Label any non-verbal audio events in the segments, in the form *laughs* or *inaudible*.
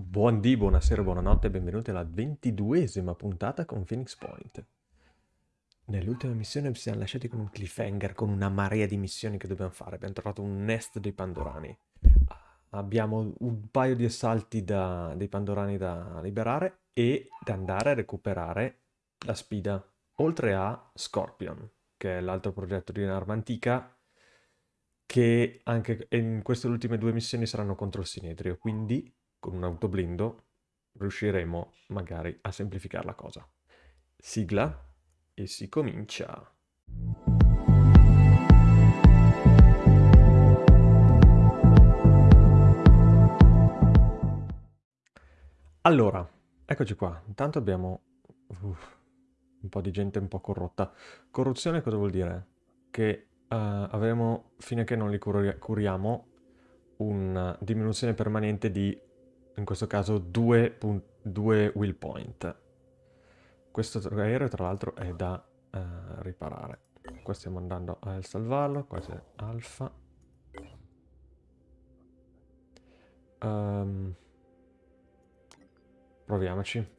Buondì, buonasera, buonanotte e benvenuti alla ventiduesima puntata con Phoenix Point. Nell'ultima missione ci siamo lasciati con un cliffhanger, con una marea di missioni che dobbiamo fare. Abbiamo trovato un nest dei Pandorani. Abbiamo un paio di assalti da, dei Pandorani da liberare e da andare a recuperare la spida. Oltre a Scorpion, che è l'altro progetto di un'arma antica che anche in queste ultime due missioni saranno contro il Sinedrio, quindi con un autoblindo riusciremo magari a semplificare la cosa. Sigla e si comincia. Allora, eccoci qua. Intanto abbiamo uh, un po' di gente un po' corrotta. Corruzione cosa vuol dire? Che uh, avremo, fino a che non li curiamo, una diminuzione permanente di in questo caso due, due will point. Questo aereo tra l'altro è da uh, riparare. Qua stiamo andando a salvarlo, qua c'è alfa. Um, proviamoci.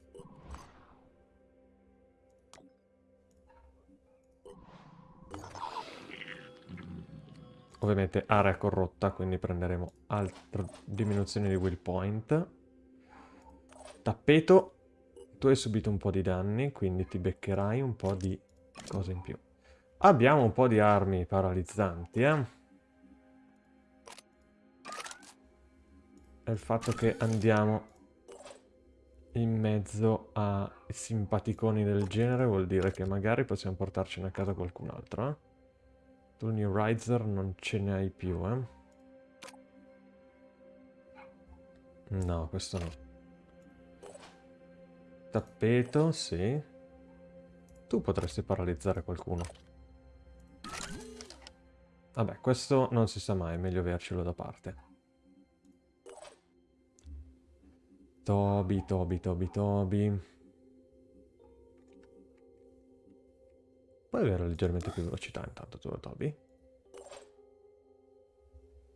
Ovviamente area corrotta, quindi prenderemo altra diminuzione di will point. Tappeto, tu hai subito un po' di danni, quindi ti beccherai un po' di cose in più. Abbiamo un po' di armi paralizzanti, eh. È il fatto che andiamo in mezzo a simpaticoni del genere vuol dire che magari possiamo portarcene a casa qualcun altro, eh. Tu New Riser non ce ne hai più, eh? No, questo no. Tappeto, sì. Tu potresti paralizzare qualcuno. Vabbè, questo non si sa mai, è meglio avercelo da parte. Toby, Toby, Toby, Toby. Puoi avere leggermente più velocità intanto tu, Toby?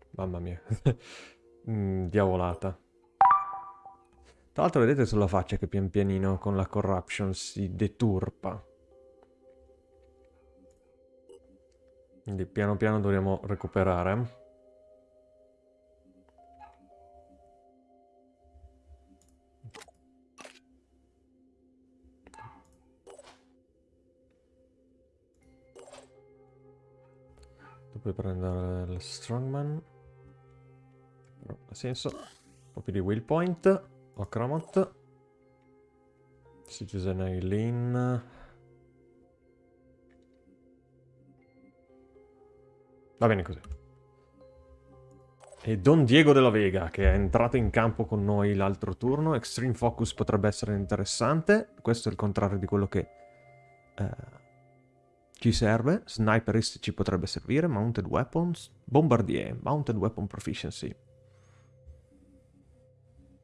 Mamma mia. *laughs* mm, diavolata. Tra l'altro vedete sulla faccia che pian pianino con la corruption si deturpa. Quindi piano piano dovremo recuperare. Puoi prendere il strongman. Non ha senso. Un po' più di will point. O Chromot. Citizen Eileen. Va bene così. E Don Diego della Vega, che è entrato in campo con noi l'altro turno. Extreme Focus potrebbe essere interessante. Questo è il contrario di quello che... Eh, ci serve, Sniperist ci potrebbe servire, Mounted Weapons, Bombardier, Mounted Weapon Proficiency.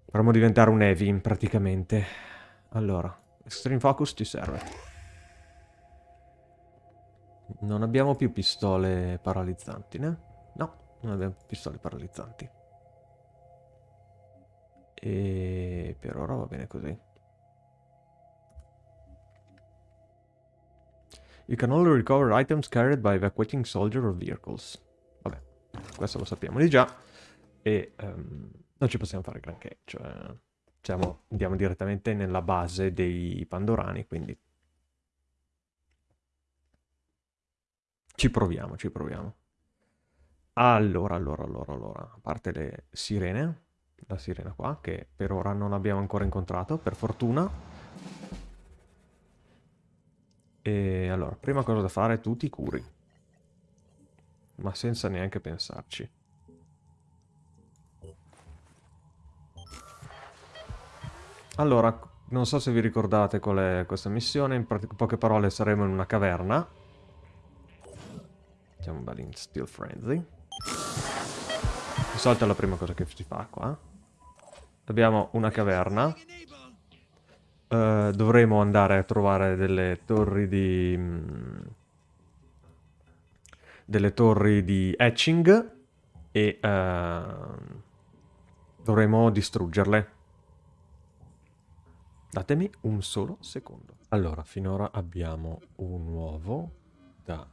Dovremmo diventare un heavy, praticamente. Allora, Extreme Focus ci serve. Non abbiamo più pistole paralizzanti, né? No, non abbiamo pistole paralizzanti. E per ora va bene così. You can only recover items carried by evacuating soldier or vehicles. Vabbè, questo lo sappiamo di già. E um, non ci possiamo fare granché. Cioè, siamo, andiamo direttamente nella base dei Pandorani, quindi... Ci proviamo, ci proviamo. Allora, allora, allora, allora. A parte le sirene, la sirena qua, che per ora non abbiamo ancora incontrato, per fortuna. E allora, prima cosa da fare, tu ti curi. Ma senza neanche pensarci. Allora, non so se vi ricordate qual è questa missione, in poche parole saremo in una caverna. Mettiamo un bel in Steel Frenzy. Di solito è la prima cosa che si fa qua. Abbiamo una caverna Uh, dovremo andare a trovare delle torri di... Mh, delle torri di etching e uh, dovremo distruggerle. Datemi un solo secondo. Allora, finora abbiamo un uovo da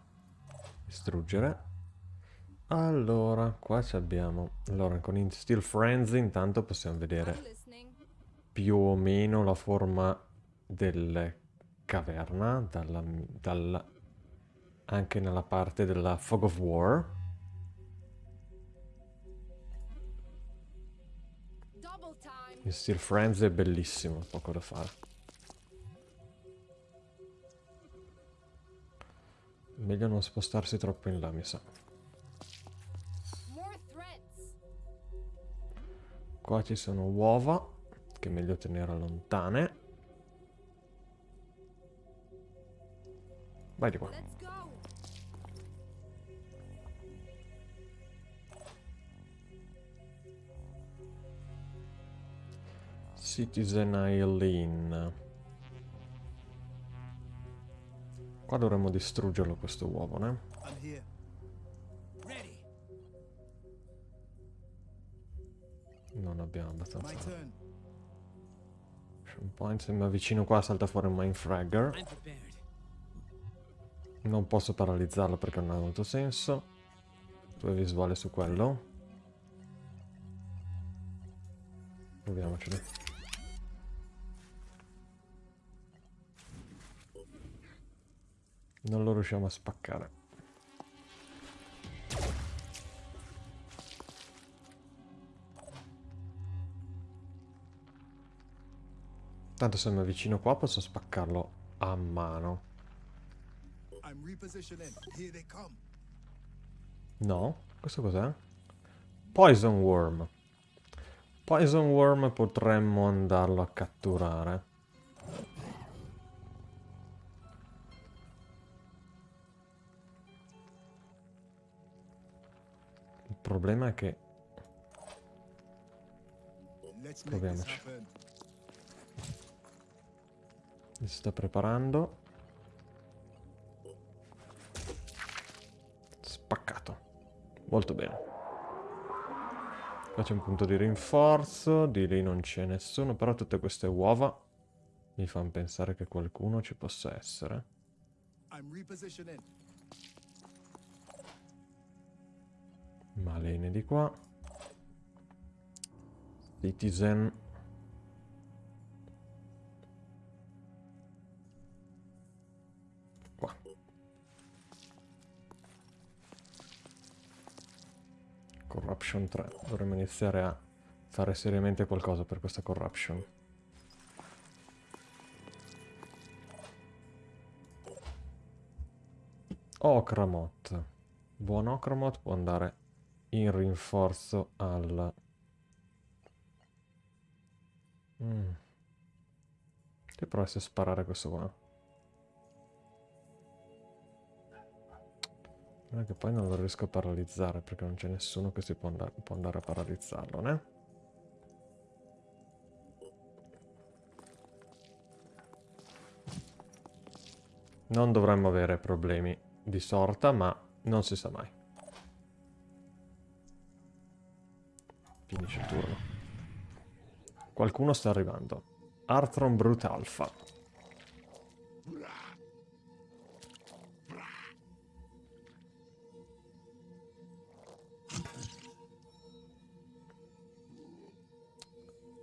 distruggere. Allora, qua abbiamo... Allora, con Steel Frenzy intanto possiamo vedere più o meno la forma delle caverna, dalla, dalla, anche nella parte della Fog of War. Il Steel Frenzy è bellissimo, poco da fare. Meglio non spostarsi troppo in là, mi sa. Qua ci sono uova che è meglio tenere lontane. Vai di qua. Citizen Eileen. Qua dovremmo distruggerlo questo uovo, ne? Non abbiamo abbastanza un point, se mi avvicino qua salta fuori un Mindfragger. Non posso paralizzarlo perché non ha molto senso. Due visuale su quello. Proviamocelo. Non lo riusciamo a spaccare. Tanto se mi avvicino qua posso spaccarlo a mano. No? Questo cos'è? Poison Worm. Poison Worm potremmo andarlo a catturare. Il problema è che... Proviamoci. Si sta preparando. Spaccato. Molto bene. Qua c'è un punto di rinforzo. Di lì non c'è nessuno. Però tutte queste uova mi fanno pensare che qualcuno ci possa essere. Malene di qua. Citizen Corruption 3. Dovremmo iniziare a fare seriamente qualcosa per questa corruption. Okramot. Buon Okramot può andare in rinforzo al... Mm. Che provassi a sparare questo qua. Non è che poi non lo riesco a paralizzare perché non c'è nessuno che si può andare, può andare a paralizzarlo, né? Non dovremmo avere problemi di sorta, ma non si sa mai. Finisce il turno. Qualcuno sta arrivando. Arthron Brute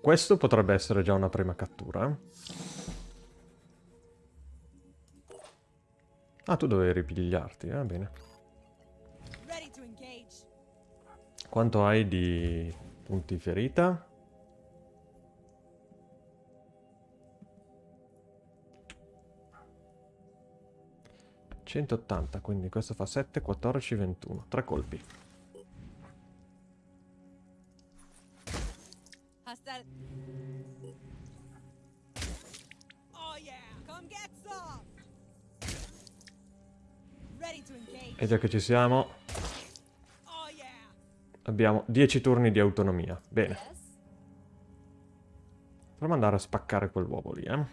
Questo potrebbe essere già una prima cattura. Ah, tu dovevi ripigliarti, va eh? bene. Quanto hai di punti ferita? ...180, quindi questo fa 7, 14, 21. Tre colpi. E già che ci siamo... Abbiamo 10 turni di autonomia. Bene. Proviamo andare a spaccare quell'uovo lì, eh.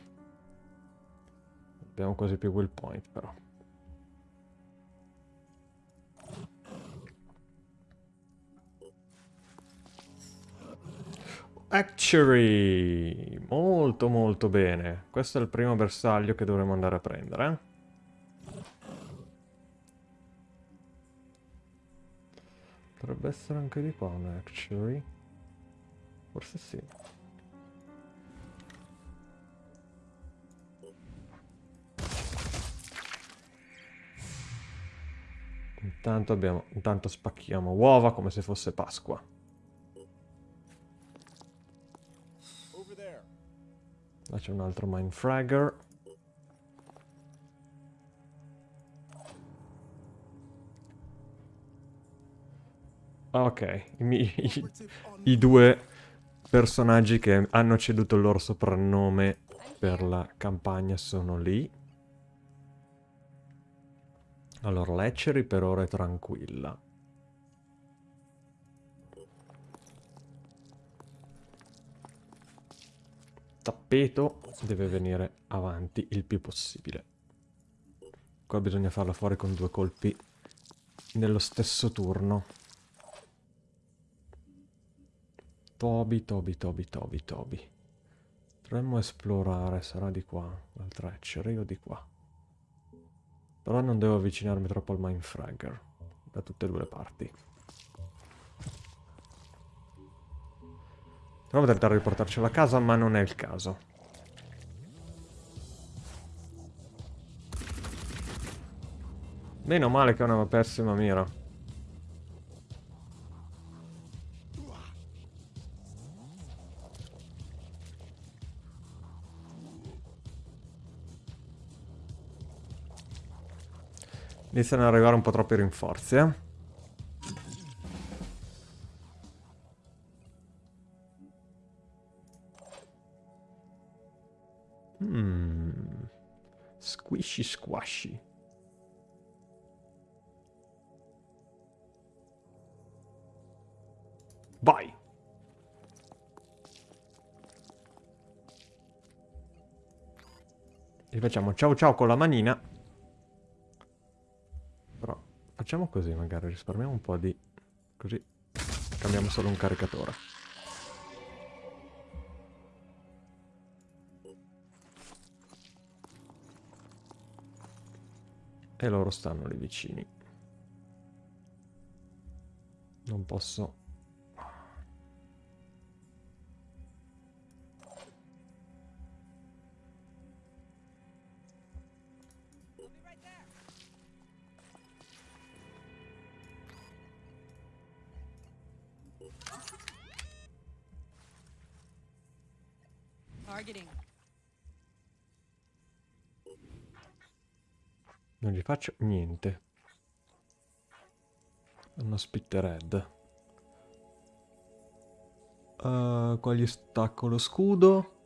Abbiamo quasi più will point, però. Actuary! Molto molto bene. Questo è il primo bersaglio che dovremmo andare a prendere. eh. Potrebbe essere anche di qua un Actuary. Forse sì. Intanto, abbiamo, intanto spacchiamo uova come se fosse Pasqua. Là c'è un altro Mindfragger. Ok, i, i- i due personaggi che hanno ceduto il loro soprannome per la campagna sono lì. Allora, Leccery per ora è tranquilla. Tappeto deve venire avanti il più possibile. Qua bisogna farla fuori con due colpi nello stesso turno. Toby, Toby, Toby, Toby, Toby. Dovremmo esplorare, sarà di qua, dal Treachery o di qua. Però non devo avvicinarmi troppo al Mindfragger, da tutte e due le parti. Proviamo a tentare di portarcela a casa, ma non è il caso. Meno male che è una pessima mira. Iniziano ad arrivare un po' troppi rinforzi, eh. Mm. Squishy squashy. Vai! Gli facciamo ciao ciao con la manina. Facciamo così magari, risparmiamo un po' di... Così cambiamo solo un caricatore. E loro stanno lì vicini. Non posso... faccio niente. Hanno spittered. Uh, qua gli stacco lo scudo.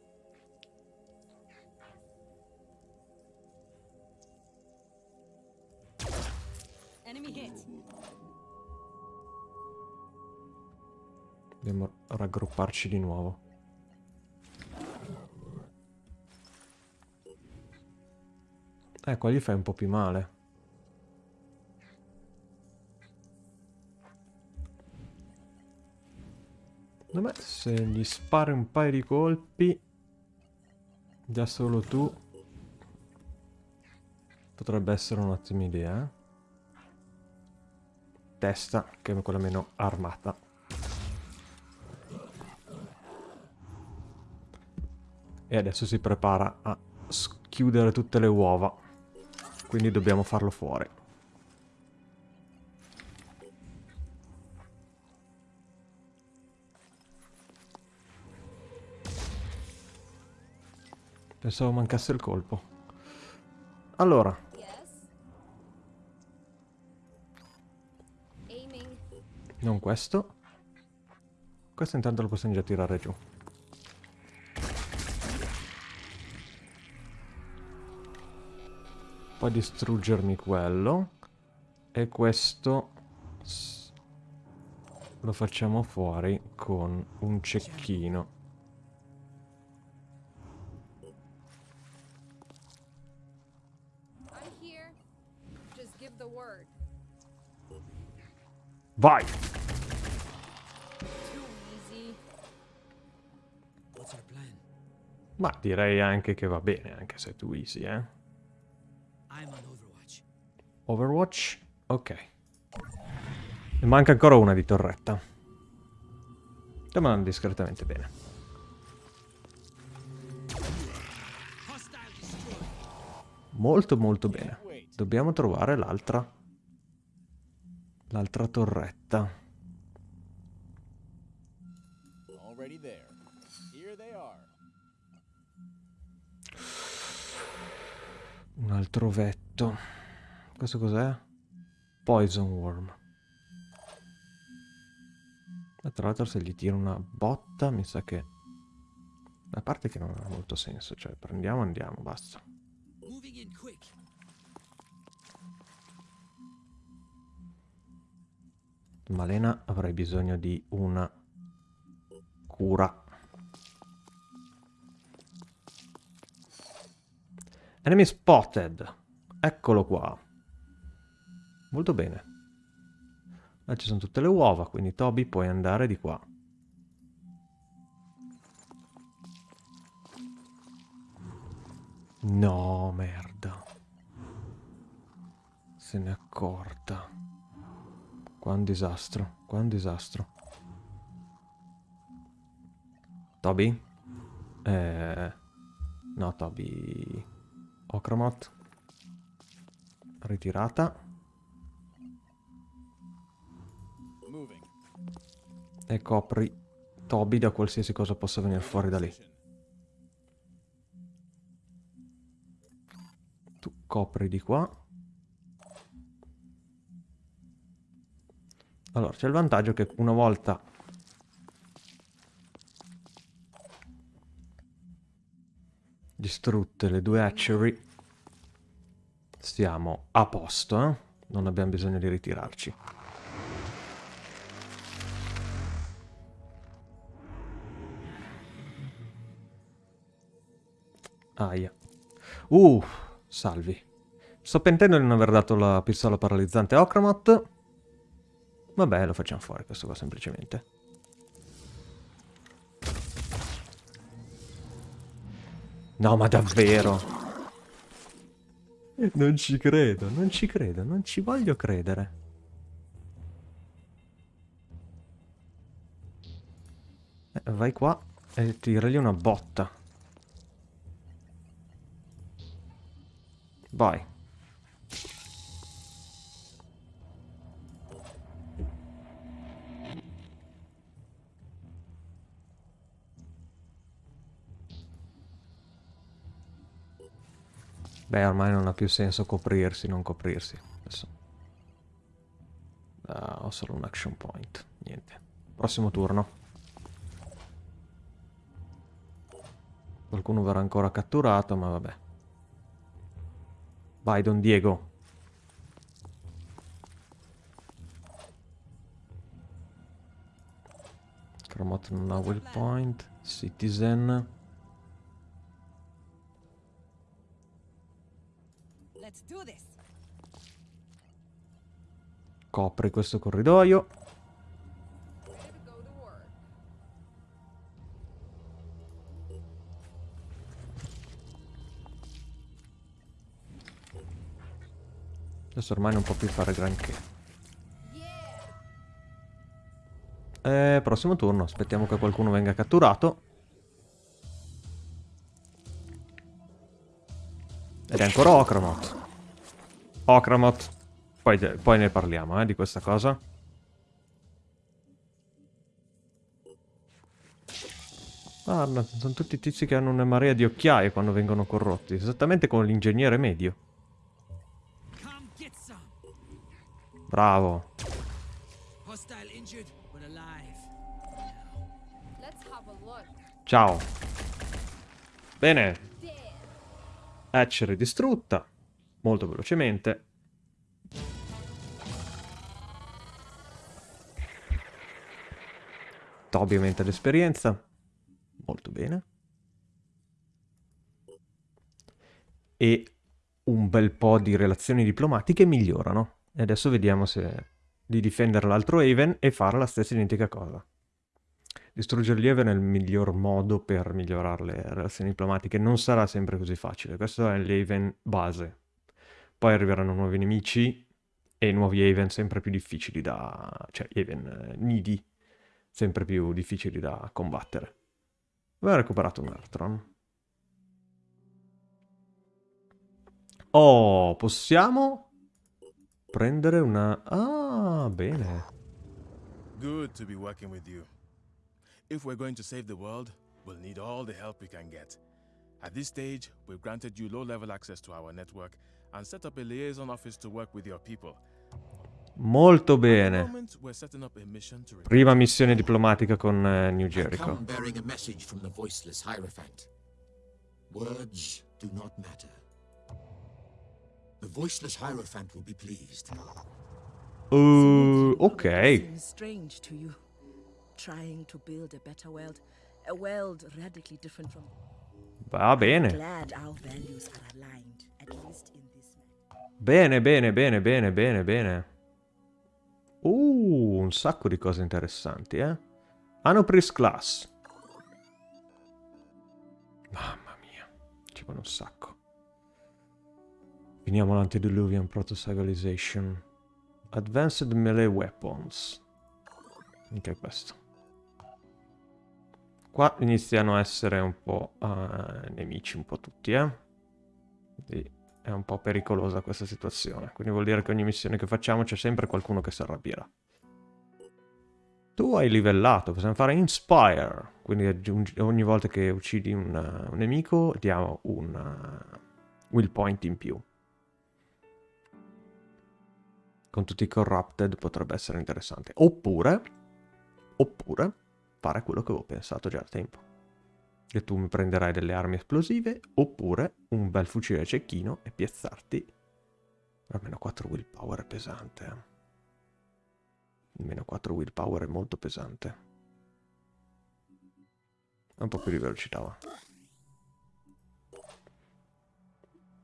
Dobbiamo raggrupparci di nuovo. Qua gli fai un po' più male. Secondo me se gli spari un paio di colpi, già solo tu, potrebbe essere un'ottima idea. eh. Testa, che è quella meno armata. E adesso si prepara a schiudere tutte le uova. Quindi dobbiamo farlo fuori. Pensavo mancasse il colpo. Allora, non questo. Questo intanto lo possiamo già tirare giù. Poi distruggermi quello. E questo lo facciamo fuori con un cecchino. I'm here. Just give the word. Vai! Ma direi anche che va bene, anche se è too easy, eh. Overwatch. Ok. Ne manca ancora una di torretta. Stiamo discretamente bene. Molto molto bene. Dobbiamo trovare l'altra. L'altra torretta. Un altro vetto. Questo cos'è? Poison Worm. E tra l'altro se gli tiro una botta mi sa che... A parte che non ha molto senso, cioè prendiamo e andiamo, basta. Malena avrei bisogno di una cura. Enemy spotted. Eccolo qua. Molto bene. Là ci sono tutte le uova, quindi Toby puoi andare di qua. No, merda. Se n'è accorta. Qua un disastro, qua un disastro. Toby? Eh... No, Toby... Okramot. Ritirata. E copri Toby da qualsiasi cosa possa venire fuori da lì. Tu copri di qua. Allora, c'è il vantaggio che una volta... Distrutte le due hatchery, siamo a posto, eh? Non abbiamo bisogno di ritirarci. Aia. Uh, salvi. Sto pentendo di non aver dato la pistola paralizzante a Okramot. Vabbè, lo facciamo fuori questo qua semplicemente. No, ma davvero? Non ci credo, non ci credo, non ci voglio credere. Eh, vai qua e tiragli una botta. Vai. Beh, ormai non ha più senso coprirsi, non coprirsi. Adesso. Ah, ho solo un action point. Niente. Prossimo turno. Qualcuno verrà ancora catturato, ma vabbè. Vai, Don Diego. Cromot non ha will point. Citizen. Copri questo corridoio. Adesso ormai non può più fare granché. Eh, prossimo turno. Aspettiamo che qualcuno venga catturato. Ed è ancora Okramot. Okramot. Poi, poi ne parliamo, eh, di questa cosa. Guarda, sono tutti tizi che hanno una marea di occhiaie quando vengono corrotti. Esattamente come l'ingegnere medio. Look. Ciao. Bene. Hatchery distrutta. Molto velocemente. Toby aumenta l'esperienza. Molto bene. E un bel po' di relazioni diplomatiche migliorano. E adesso vediamo se di difendere l'altro Haven e fare la stessa identica cosa. Distruggere gli Even è il miglior modo per migliorare le relazioni diplomatiche. Non sarà sempre così facile. Questo è l'Aven base. Poi arriveranno nuovi nemici e nuovi Haven sempre più difficili da... cioè Haven eh, nidi sempre più difficili da combattere. Avevo recuperato un Artron. Oh, possiamo prendere una... Ah, bene. Good to be working with you. If we're going to save the world, we'll need all the help we can get. At this stage, we've granted you low-level access to our network and set up a liaison office to work with your people. Molto bene. Prima missione diplomatica con eh, New Jericho. Come bearing a message from the voiceless Hierophant. Words do not matter. The voiceless Hierophant will be pleased. Uh, ok. Seems strange to you. Trying to build a better world, a world radically different from. Va bene. Glad our values are aligned, at least in this matter. Bene, bene, bene, bene, bene, bene. Uh, un sacco di cose interessanti, eh. Anopris Class. Mamma mia, ci vuole un sacco. Finiamo l'Antediluvian Proto-Civilization. Advanced Melee Weapons. Anche questo. Qua iniziano a essere un po' eh, nemici, un po' tutti, eh. Quindi è un po' pericolosa questa situazione. Quindi vuol dire che ogni missione che facciamo c'è sempre qualcuno che si arrabbierà. Tu hai livellato, possiamo fare Inspire. Quindi aggiungi- ogni volta che uccidi un, uh, un nemico diamo un uh, will point in più. Con tutti i corrupted potrebbe essere interessante. Oppure, oppure, fare quello che avevo pensato già da tempo. Che tu mi prenderai delle armi esplosive, oppure un bel fucile cecchino e piazzarti. Almeno 4 willpower è pesante. eh. Almeno 4 willpower è molto pesante. Un po' più di velocità va.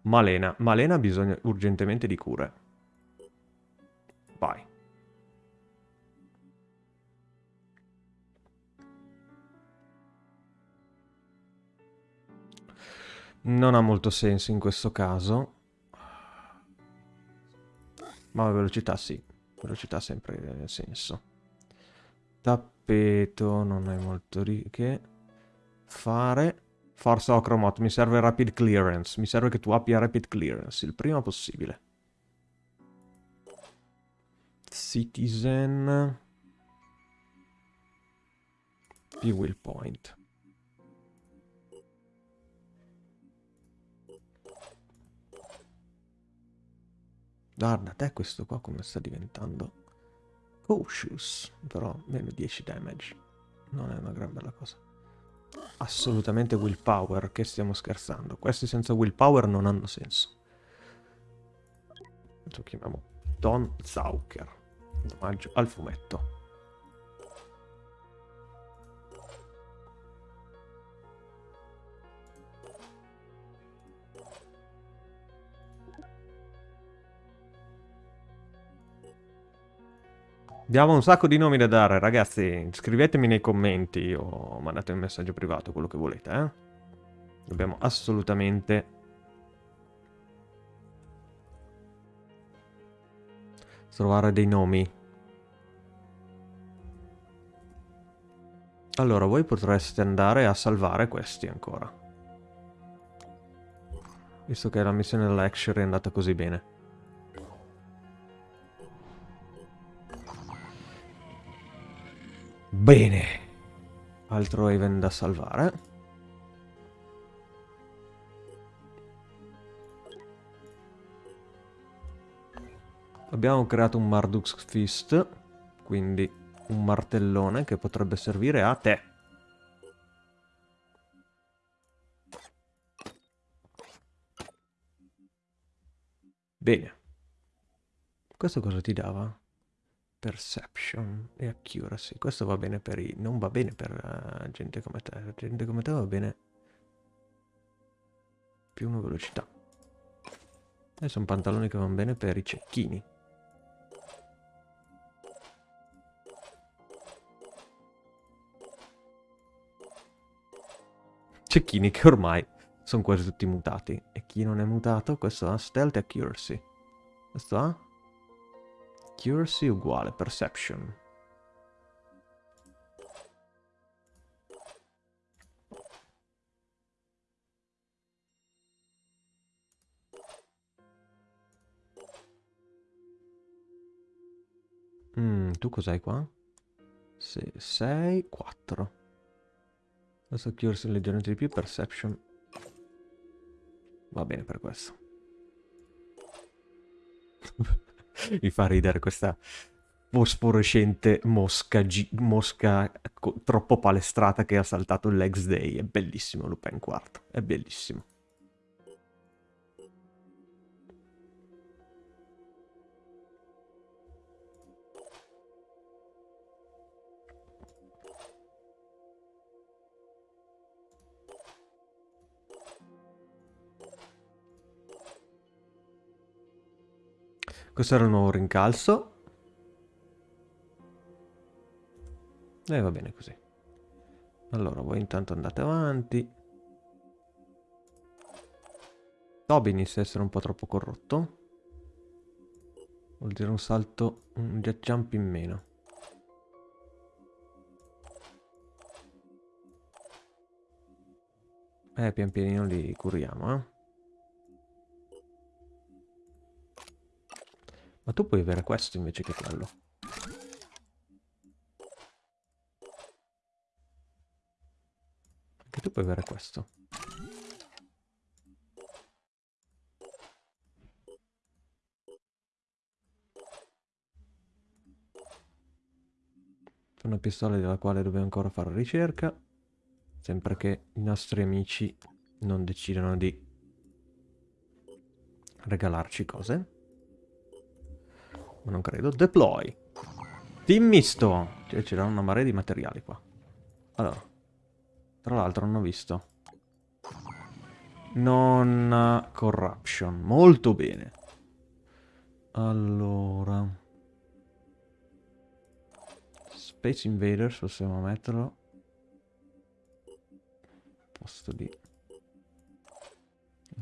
Malena. Malena ha bisogno urgentemente di cure. Vai. Non ha molto senso in questo caso. Ma velocità sì. Velocità sempre senso. Tappeto non è molto che fare. Forza Ocromot, mi serve rapid clearance. Mi serve che tu abbia rapid clearance il prima possibile. Citizen. Più will point. Guarda te questo qua come sta diventando cautious, però meno 10 damage. Non è una gran bella cosa. Assolutamente willpower, che stiamo scherzando. Questi senza willpower non hanno senso. Lo chiamiamo Don Zauker, in omaggio al fumetto. Abbiamo un sacco di nomi da dare, ragazzi. Scrivetemi nei commenti o mandate un messaggio privato, quello che volete, eh. Dobbiamo assolutamente... trovare dei nomi. Allora, voi potreste andare a salvare questi ancora. Visto che la missione della è andata così bene. Bene. Altro Haven da salvare. Abbiamo creato un Marduk's Fist, quindi un martellone che potrebbe servire a te. Bene. Questo cosa ti dava? Perception e accuracy. Questo va bene per i... non va bene per eh, gente come te. Gente come te va bene più una velocità. E sono pantaloni che vanno bene per i cecchini. Cecchini che ormai sono quasi tutti mutati. E chi non è mutato? Questo ha stealth e accuracy. Questo ha? Accuracy uguale, perception. Mm, tu cos'hai qua? 6, 4. Questo accuracy leggermente di più, perception. Va bene per questo. *laughs* Mi fa ridere questa fosforescente mosca, mosca troppo palestrata che ha saltato il Legs Day. È bellissimo Lupin IV, è bellissimo. Questo era il nuovo rincalzo. E va bene così. Allora, voi intanto andate avanti. Toby inizia a essere un po' troppo corrotto. Vuol dire un salto, un jet jump in meno. Eh, pian pianino li curiamo, eh. Ma tu puoi avere questo invece che quello. Anche tu puoi avere questo. Una pistola della quale dobbiamo ancora fare ricerca. Sempre che i nostri amici non decidano di regalarci cose. Ma non credo. Deploy. Team misto. Cioè, c'era una marea di materiali qua. Allora. Tra l'altro non ho visto. Non corruption. Molto bene. Allora. Space Invaders possiamo metterlo. Posto di...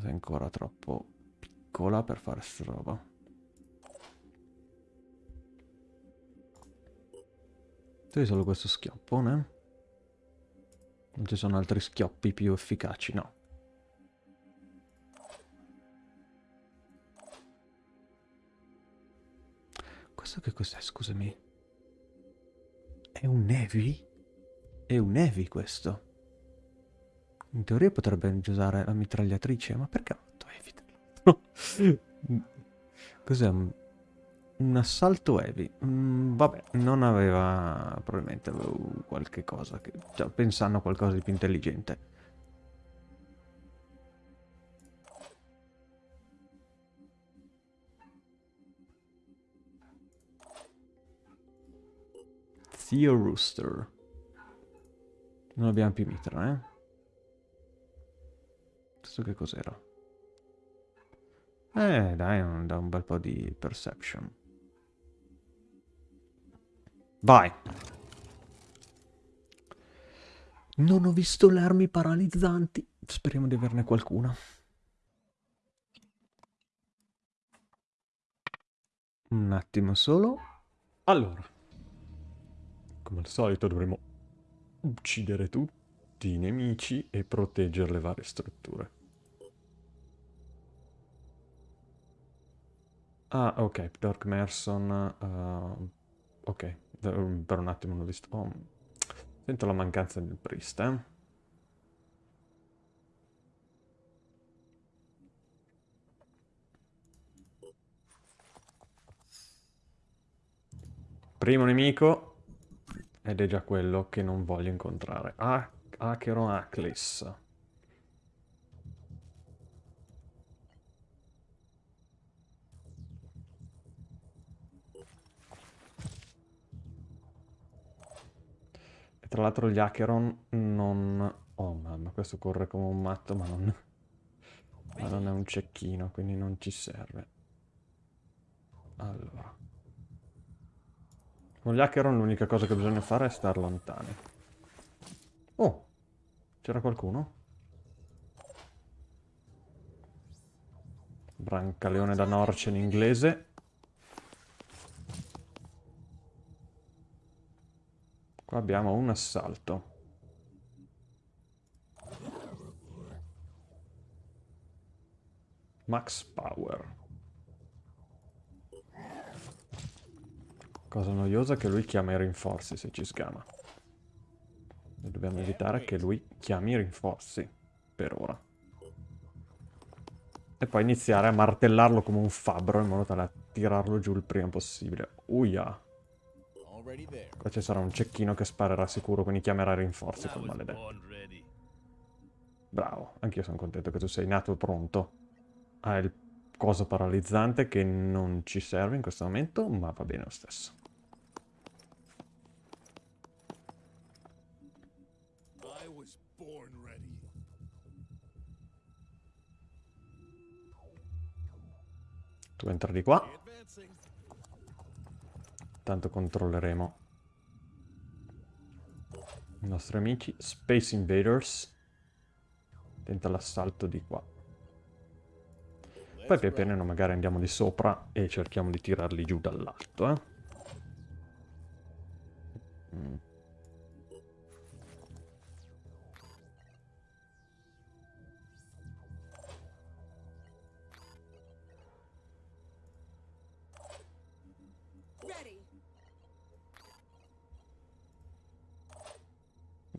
È ancora troppo piccola per fare sta roba. Hai solo questo schioppone? Non ci sono altri schioppi più efficaci, no. Questo che cos'è, scusami? È un Navy? È un Navy questo. In teoria potrebbe usare la mitragliatrice, ma perché ha fatto Heavy? *laughs* Cos'è? Un assalto heavy. Mm, vabbè, non aveva... Probabilmente avevo qualche cosa che... Cioè, pensando a qualcosa di più intelligente. Theo Rooster. Non abbiamo più mitra, eh? Questo che cos'era? Eh, dai, da un bel po' di perception. Vai. Non ho visto le armi paralizzanti. Speriamo di averne qualcuna. Un attimo solo. Allora. Come al solito dovremo uccidere tutti i nemici e proteggere le varie strutture. Ah, ok, Dark Merson. Uh, ok, per un attimo non ho visto... Oh, sento la mancanza del priest, eh? Primo nemico ed è già quello che non voglio incontrare. Ah, Aclis. Tra l'altro gli Acheron non... Oh mamma, questo corre come un matto, ma non... ma non è un cecchino, quindi non ci serve. Allora. Con gli Acheron l'unica cosa che bisogna fare è star lontani. Oh! C'era qualcuno? Brancaleone da Norce in inglese. Qua abbiamo un assalto. Max Power. Cosa noiosa che lui chiama i rinforzi se ci sgama. E dobbiamo evitare che lui chiami i rinforzi. Per ora. E poi iniziare a martellarlo come un fabbro in modo tale da tirarlo giù il prima possibile. Uia. Qua ci sarà un cecchino che sparerà sicuro, quindi chiamerà rinforzi quel maledetto. Bravo, anch'io sono contento che tu sei nato pronto. Hai il coso paralizzante che non ci serve in questo momento, ma va bene lo stesso. Tu entra di qua. Tanto controlleremo i nostri amici. Space Invaders. Tenta l'assalto di qua. Poi pian piano magari andiamo di sopra e cerchiamo di tirarli giù dall'alto, eh. Mm.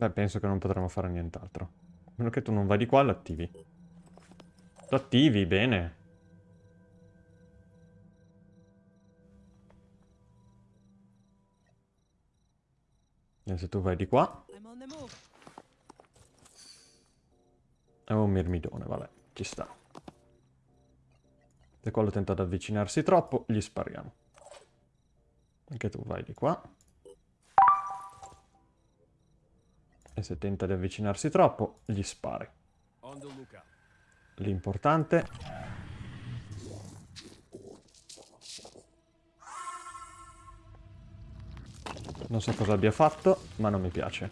Beh, penso che non potremo fare nient'altro. A meno che tu non vai di qua, lo attivi. Lo attivi, bene. Se tu vai di qua, è un mirmidone, vabbè, ci sta. Se quello tenta di avvicinarsi troppo, gli spariamo. Anche tu vai di qua. E se tenta di avvicinarsi troppo, gli spari. L'importante Non so cosa abbia fatto, ma non mi piace.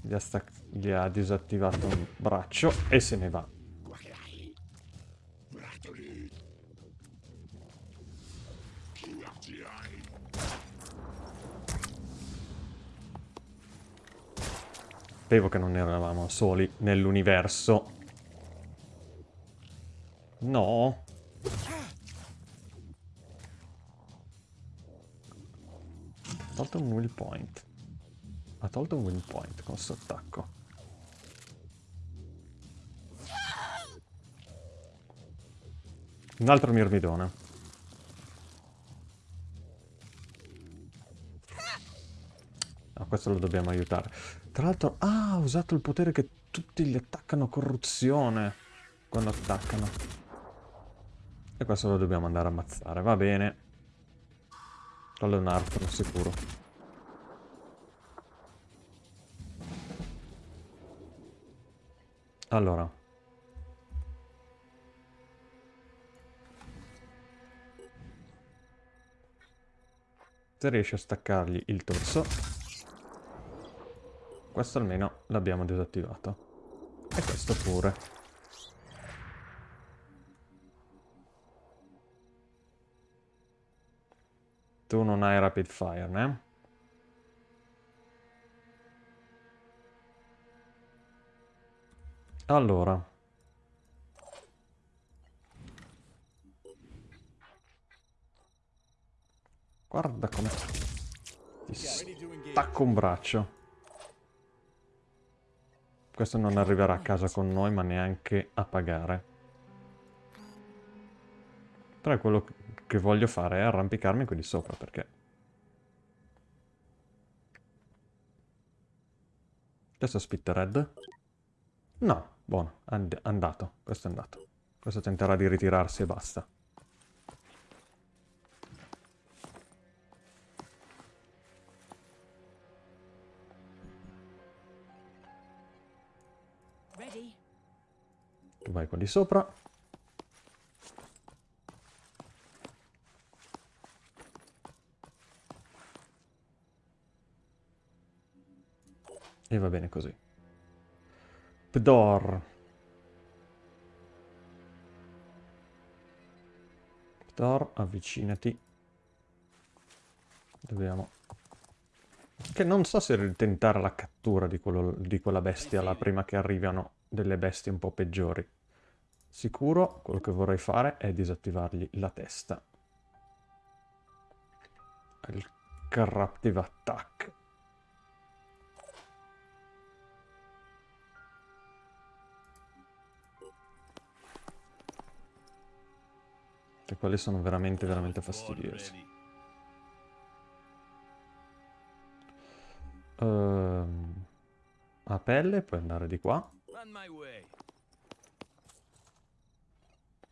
Gli ha, gli ha disattivato un braccio e se ne va. Sapevo che non eravamo soli nell'universo. No. Ha tolto un will point. Ha tolto un will point con questo attacco. Un altro mirmidone. Ah, questo lo dobbiamo aiutare. Tra l'altro, ah, ha usato il potere che tutti gli attaccano corruzione quando attaccano. E questo lo dobbiamo andare a ammazzare, va bene. Quello è un arco, sicuro. Allora. Se riesci a staccargli il torso, questo almeno l'abbiamo disattivato. E questo pure. Tu non hai rapid fire, né? Allora. Guarda come... Ti stacco un braccio. Questo non arriverà a casa con noi, ma neanche a pagare. Però quello che voglio fare è arrampicarmi qui di sopra, perché... Questo Spittered? No, buono, and andato, questo è andato. Questo tenterà di ritirarsi e basta. vai qua di sopra. E va bene così. Pdor. Pdor, avvicinati. Dobbiamo... Che non so se tentare la cattura di, quello, di quella bestia la prima che arrivano delle bestie un po' peggiori. Sicuro, quello che vorrei fare è disattivargli la testa. Il Corruptive Attack. Che quelli sono veramente, veramente fastidiosi. Ehm, a pelle puoi andare di qua. On my way.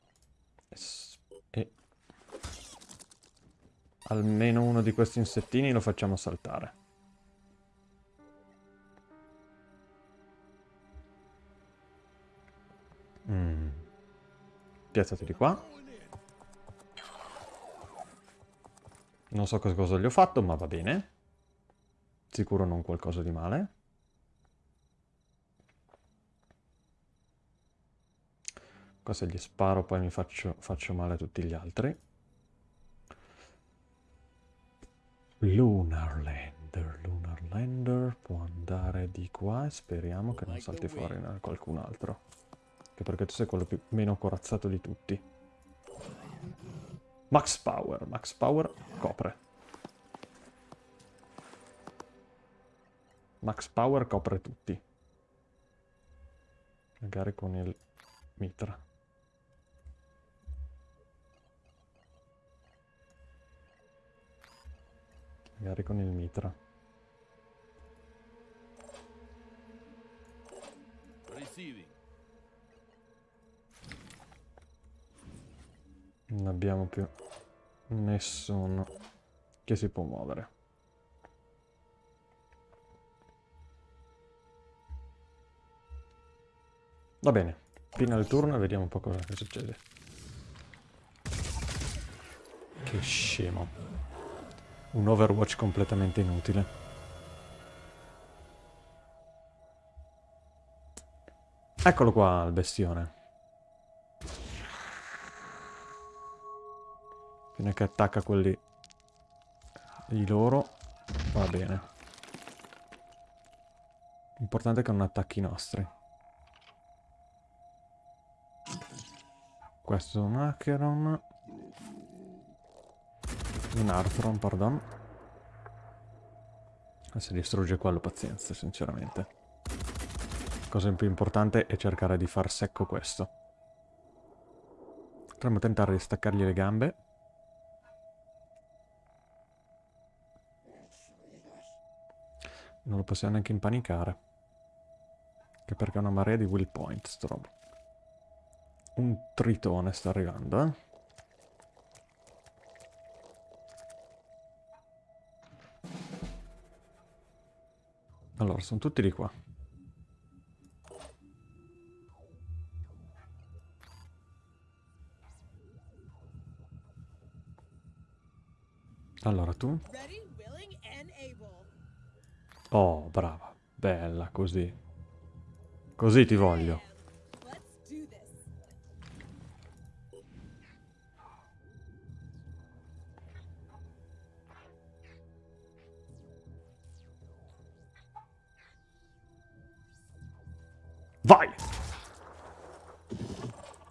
S- E almeno uno di questi insettini lo facciamo saltare. Mm. Piazzati di qua. Non so cosa- gli ho fatto, ma va bene. Sicuro non qualcosa di male. Qua se gli sparo poi mi faccio, faccio male a tutti gli altri. Lunar Lander, Lunar Lander può andare di qua e speriamo che non salti fuori qualcun altro. Anche perché tu sei quello più, meno corazzato di tutti. Max Power, Max Power copre. Max Power copre tutti. Magari con il mitra. Magari con il mitra. Receiving. Non abbiamo più nessuno che si può muovere. Va bene, fino al turno e vediamo un po' cosa succede. Che scemo. Un Overwatch completamente inutile. Eccolo qua il bestione. Fino che attacca quelli di loro, va bene. L'importante è che non attacchi i nostri. Questo è un Acheron. Un Arthron, pardon. E se distrugge quello, pazienza, sinceramente. La cosa più importante è cercare di far secco questo. Potremmo tentare di staccargli le gambe. Non lo possiamo neanche impanicare. Che perché è una marea di will point, sto roba. Un tritone sta arrivando, eh. Allora, sono tutti di qua. Allora, tu? Oh, brava. Bella, così. Così ti voglio.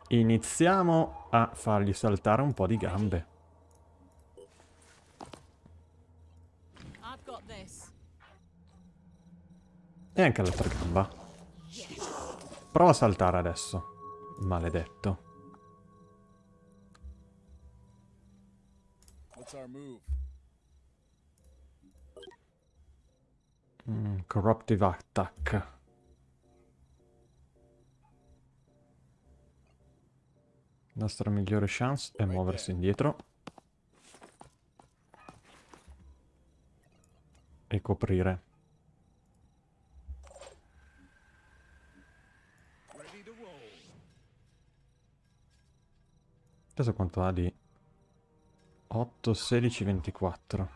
Iniziamo a fargli saltare un po' di gambe. I've got this. E anche l'altra gamba. Prova a saltare adesso. Maledetto. Mm, corruptive attack. Nostra migliore chance è muoversi indietro. E coprire. Adesso quanto ha di 8, 16, 24.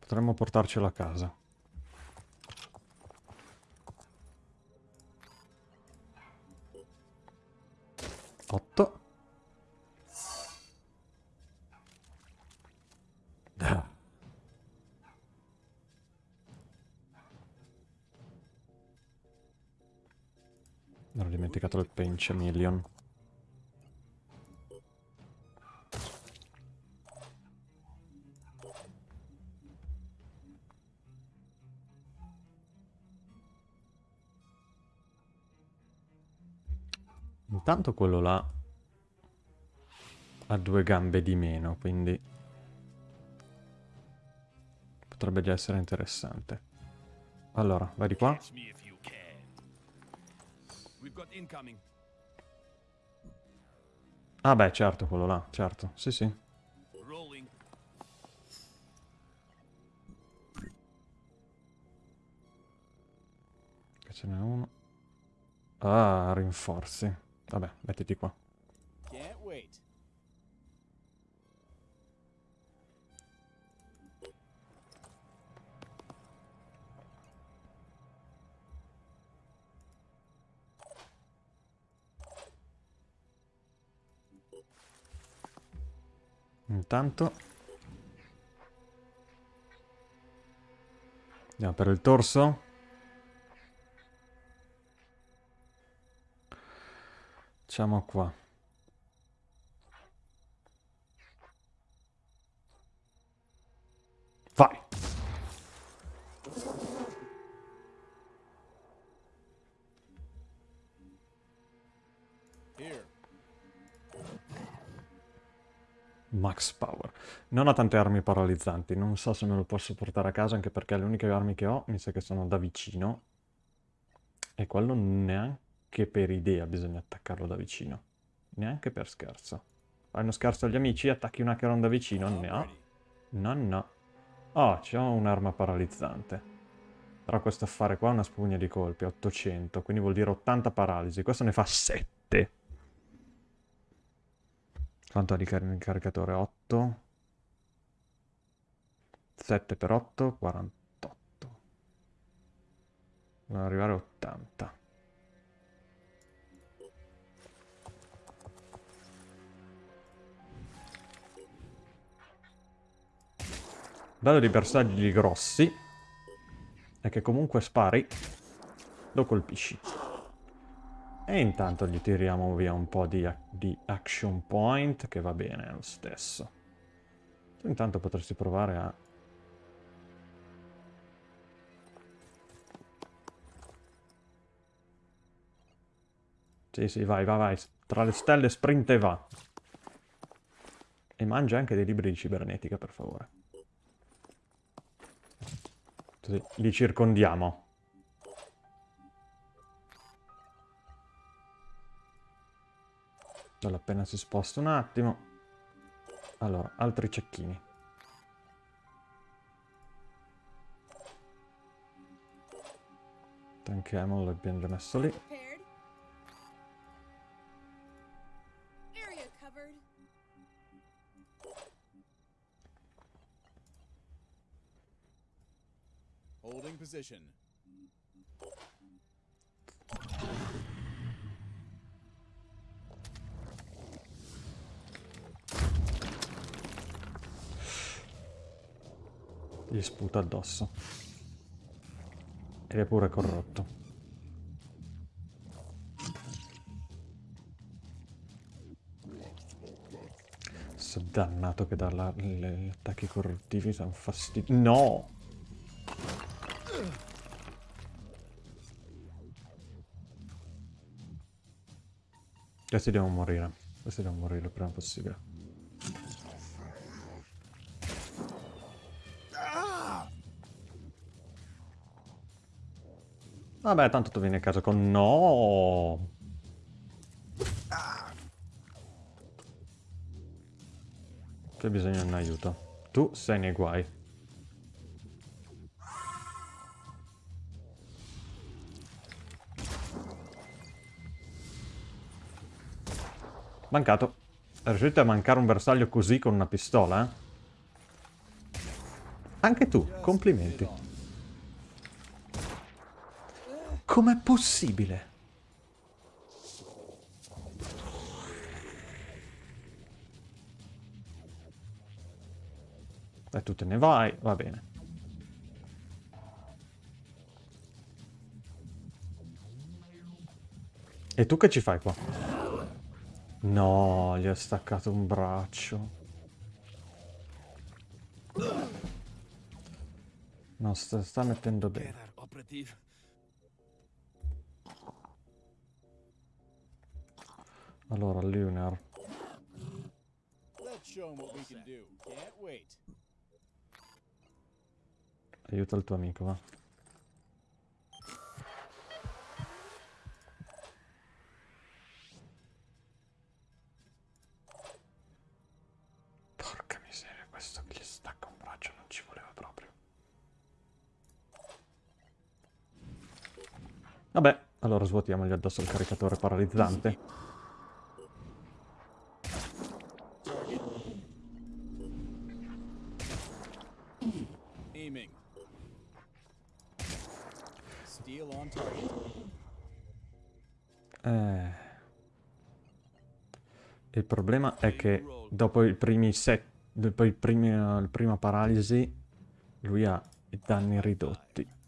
Potremmo portarcelo a casa. 8. Ah. Mi ero dimenticato il pinch million. Intanto quello là ha due gambe di meno, quindi potrebbe già essere interessante. Allora, vai di qua. Ah beh, certo, quello là, certo. Sì, sì. Che ce n'è uno. Ah, rinforzi. Vabbè, mettiti qua. Intanto... Andiamo per il torso. Facciamo qua. Vai. Max Power. Non ho tante armi paralizzanti, non so se me lo posso portare a casa anche perché le uniche armi che ho mi sa che sono da vicino. E quello neanche per idea bisogna attaccarlo da vicino. Neanche per scherzo. Fai uno scherzo agli amici, attacchi un hackeron da vicino? No. No, no. Oh, c'ho un'arma paralizzante. Però questo affare qua è una spugna di colpi, 800, quindi vuol dire 80 paralisi. Questo ne fa 7. Quanto ha di car- caricatore? 8. 7 per 8, 48. Devono arrivare a 80. Bello di bersagli grossi è che comunque spari, lo colpisci. E intanto gli tiriamo via un po' di, di action point, che va bene lo stesso. Tu intanto potresti provare a... Sì, sì, vai, vai, vai. Tra le stelle sprint e va. E mangia anche dei libri di cibernetica, per favore. Così li circondiamo. Allora, appena si sposta un attimo. Allora, altri cecchini. Tanchiamo, l'abbiamo già messo lì. Position. Gli sputa addosso. Ed è pure corrotto. Dannato che dà gli attacchi corruttivi sono fastidiosi. No! Questi devono morire. Questi devono morire il prima possibile. Vabbè, tanto tu vieni a casa con... No! C'è bisogno di un aiuto. Tu sei nei guai. Mancato. Riuscite a mancare un bersaglio così con una pistola? Eh? Anche tu, complimenti. Com'è possibile? E tu te ne vai, va bene. E tu che ci fai qua? No, gli ho staccato un braccio. No, sta, sta mettendo bene. Allora, Lunar. Aiuta il tuo amico, va. Porca miseria, questo che gli stacca un braccio non ci voleva proprio. Vabbè, allora svuotiamogli addosso il caricatore paralizzante. Eh. Il problema è che dopo i primi set, dopo i primi, la prima paralisi, lui ha i danni ridotti.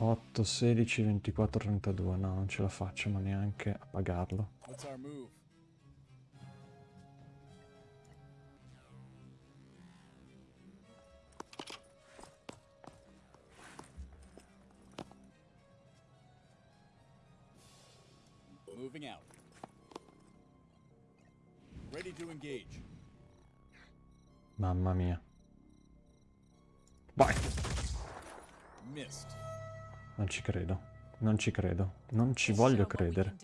Otto, 16, 24, 32. No, non ce la faccio, ma neanche a pagarlo. Moving out. Ready to engage. Mamma mia. Vai! Missed. Non ci credo. Non ci credo. Non ci voglio credere.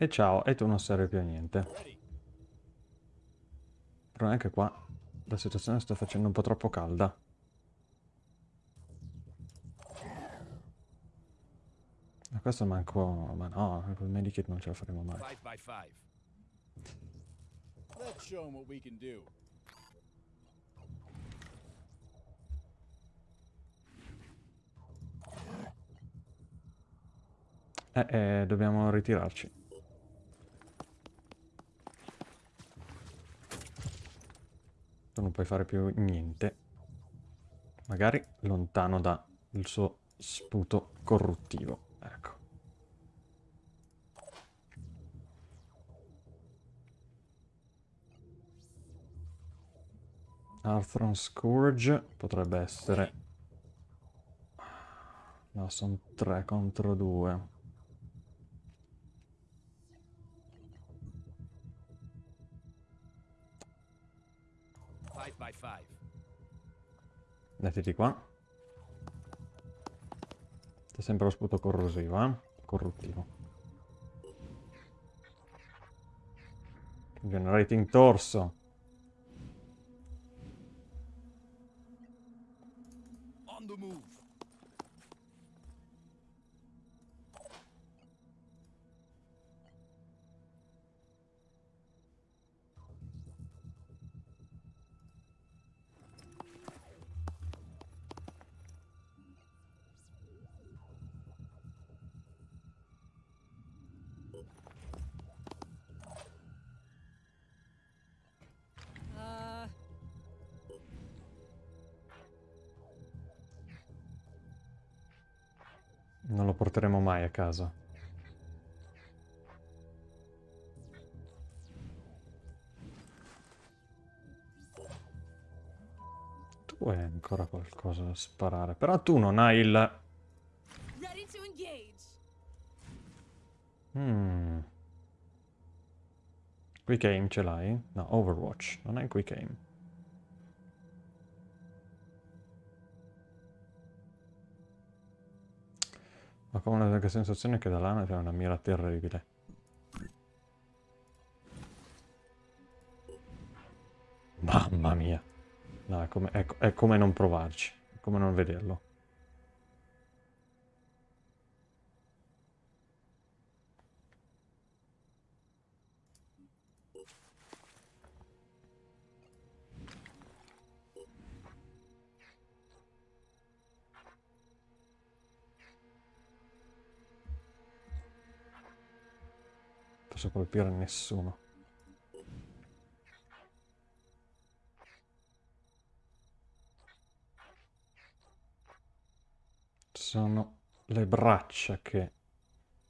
E ciao, e tu non serve più a niente. Però anche qua la situazione sta facendo un po' troppo calda. Ma questo manco... Ma no, col medikit non ce la faremo mai. Eh, eh, dobbiamo ritirarci. Tu non puoi fare più niente. Magari lontano dal suo sputo corruttivo. Ecco. Arthron Scourge potrebbe essere... No, sono 3 contro 2. Mettiti qua. C'è sempre lo sputo corrosivo, eh? Corruttivo. Generating torso. On the move. Porteremo mai a casa. Tu hai ancora qualcosa da sparare. Però tu non hai il... Mm. Quick aim ce l'hai? No, Overwatch. Non hai quick aim. Ho come la sensazione che da là c'è una mira terribile. Mamma mia. No, è come, è, è come non provarci, è come non vederlo. Posso colpire nessuno. Sono le braccia che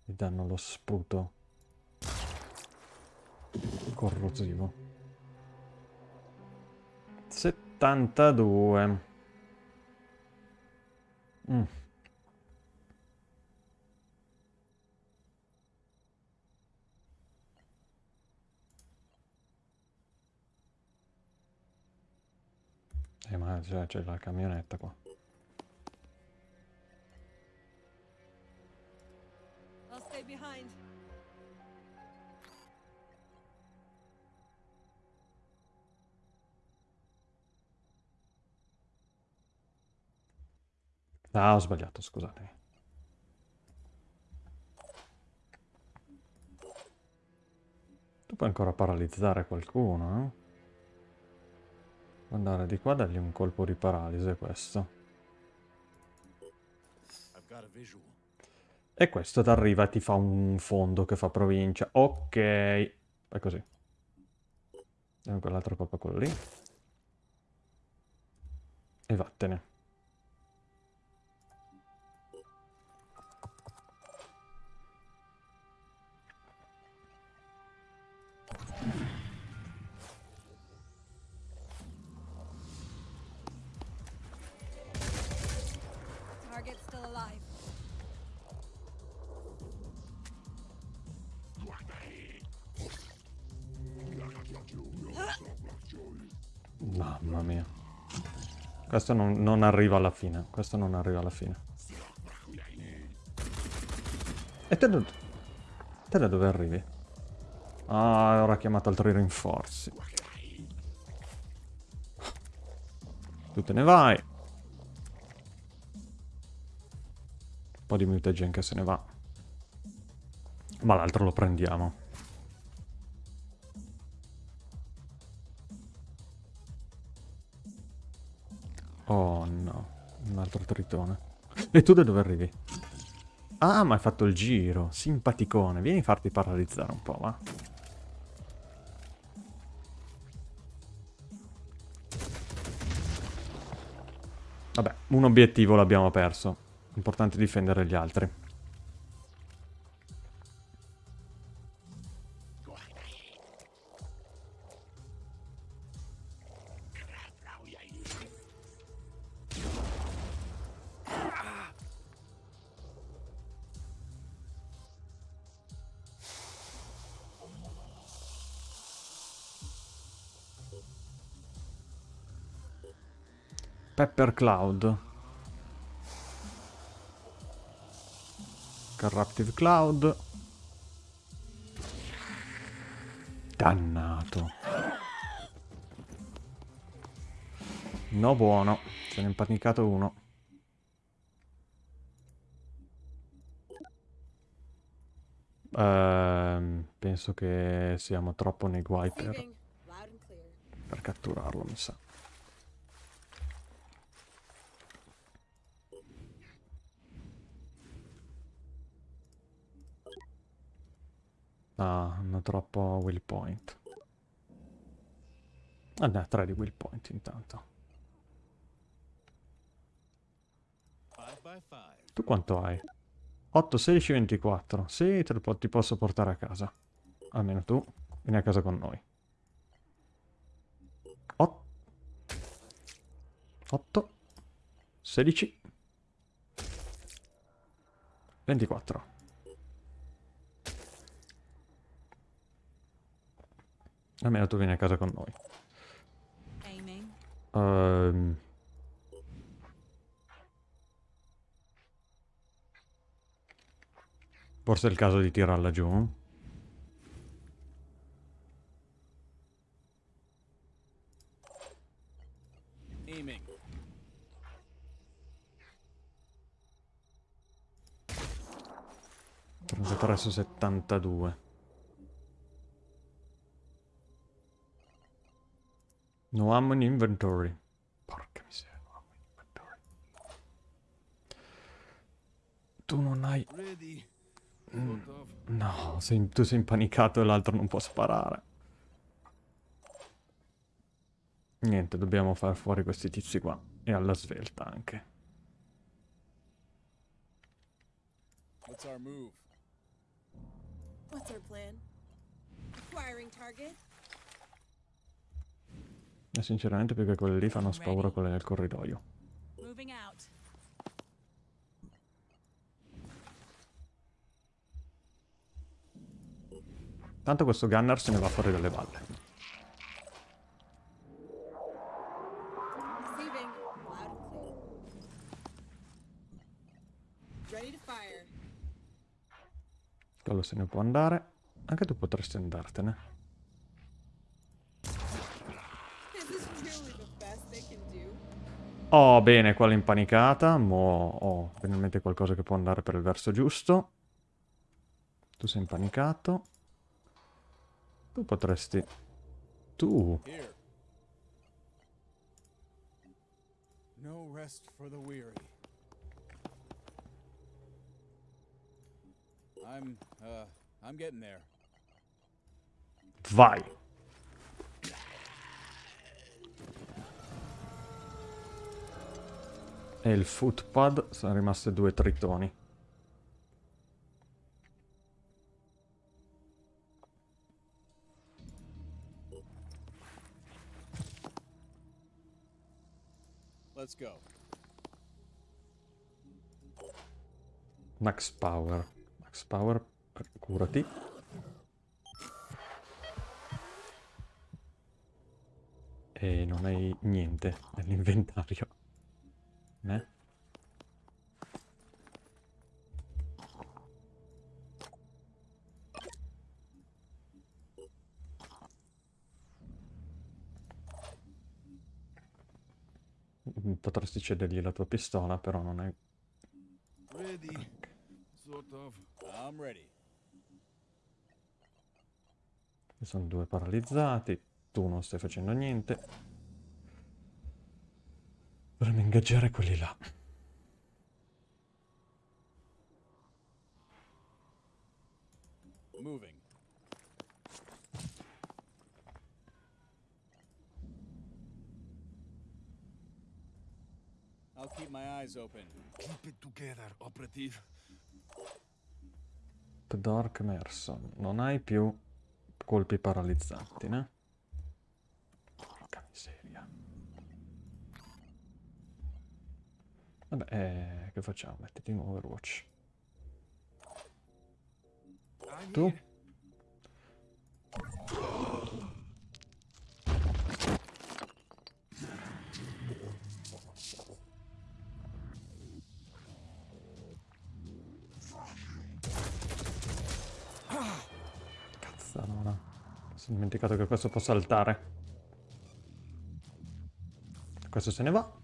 gli danno lo sputo corrosivo. 72. Mm. Eh, ma c'è, c'è la camionetta qua. I'll stay behind. Ah, ho sbagliato, scusatemi. Tu puoi ancora paralizzare qualcuno, eh? Andare di qua, dargli un colpo di paralisi, questo. E questo ti arriva e ti fa un fondo che fa provincia. Ok. È così. Diamo quell'altro colpo quello lì. E vattene. Mamma mia. Questo non, non arriva alla fine. Questo non arriva alla fine. E te da, te da dove arrivi? Ah, ora ha chiamato altri rinforzi. Tu te ne vai. Un po' di mutagen che se ne va. Ma l'altro lo prendiamo. Oh no, un altro tritone. E tu da dove arrivi? Ah, ma hai fatto il giro. Simpaticone. Vieni a farti paralizzare un po', va. Vabbè, un obiettivo l'abbiamo perso. Importante difendere gli altri. Pepper Cloud. Corruptive Cloud. Dannato. No buono. Se ne è impanicato uno. Ehm, penso che siamo troppo nei guai per, per catturarlo, mi sa. Hanno troppo will point. Ah, ha tre di will point intanto. Tu quanto hai? 8, 16, 24. Sì, te lo ti posso portare a casa. Almeno tu. Vieni a casa con noi. 8. 16. 24. Almeno tu vieni a casa con noi. Ehm. Forse è il caso di tirarla giù. Aiming. 33 su 72. No ammo in inventory. Porca miseria, no ammo in inventory. Tu non hai... Ready. Mm. No, sei- tu sei impanicato e l'altro non può sparare. Niente, dobbiamo far fuori questi tizi qua. E alla svelta anche. What's our move? What's our plan? Acquiring target. E sinceramente più che quelli lì fanno spaura quelli nel corridoio. Tanto questo gunner se ne va fuori dalle balle. Quello se ne può andare. Anche tu potresti andartene. Is this really the best they can do? Oh, bene, quella impanicata. Mo ho finalmente qualcosa che può andare per il verso giusto. Tu sei impanicato. Tu potresti... Tu... Here. No rest for the weary. I'm, uh, I'm. Vai. E il footpad sono rimaste due tritoni. Let's go. Max Power. Max Power, curati. E non hai niente nell'inventario. Mm, Potresti cedergli la tua pistola, però non è... Ready. Sort of. I'm ready. Ci sono due paralizzati, tu non stai facendo niente. Dovremmo ingaggiare quelli là. Moving. I'll keep my eyes open. Keep it together, operative. The Dark Merson, non hai più colpi paralizzanti, né? Porca miseria. Vabbè, eh, che facciamo? Mettiti in Overwatch. Tu? Cazzarona. Mi sono dimenticato che questo può saltare. Questo se ne va.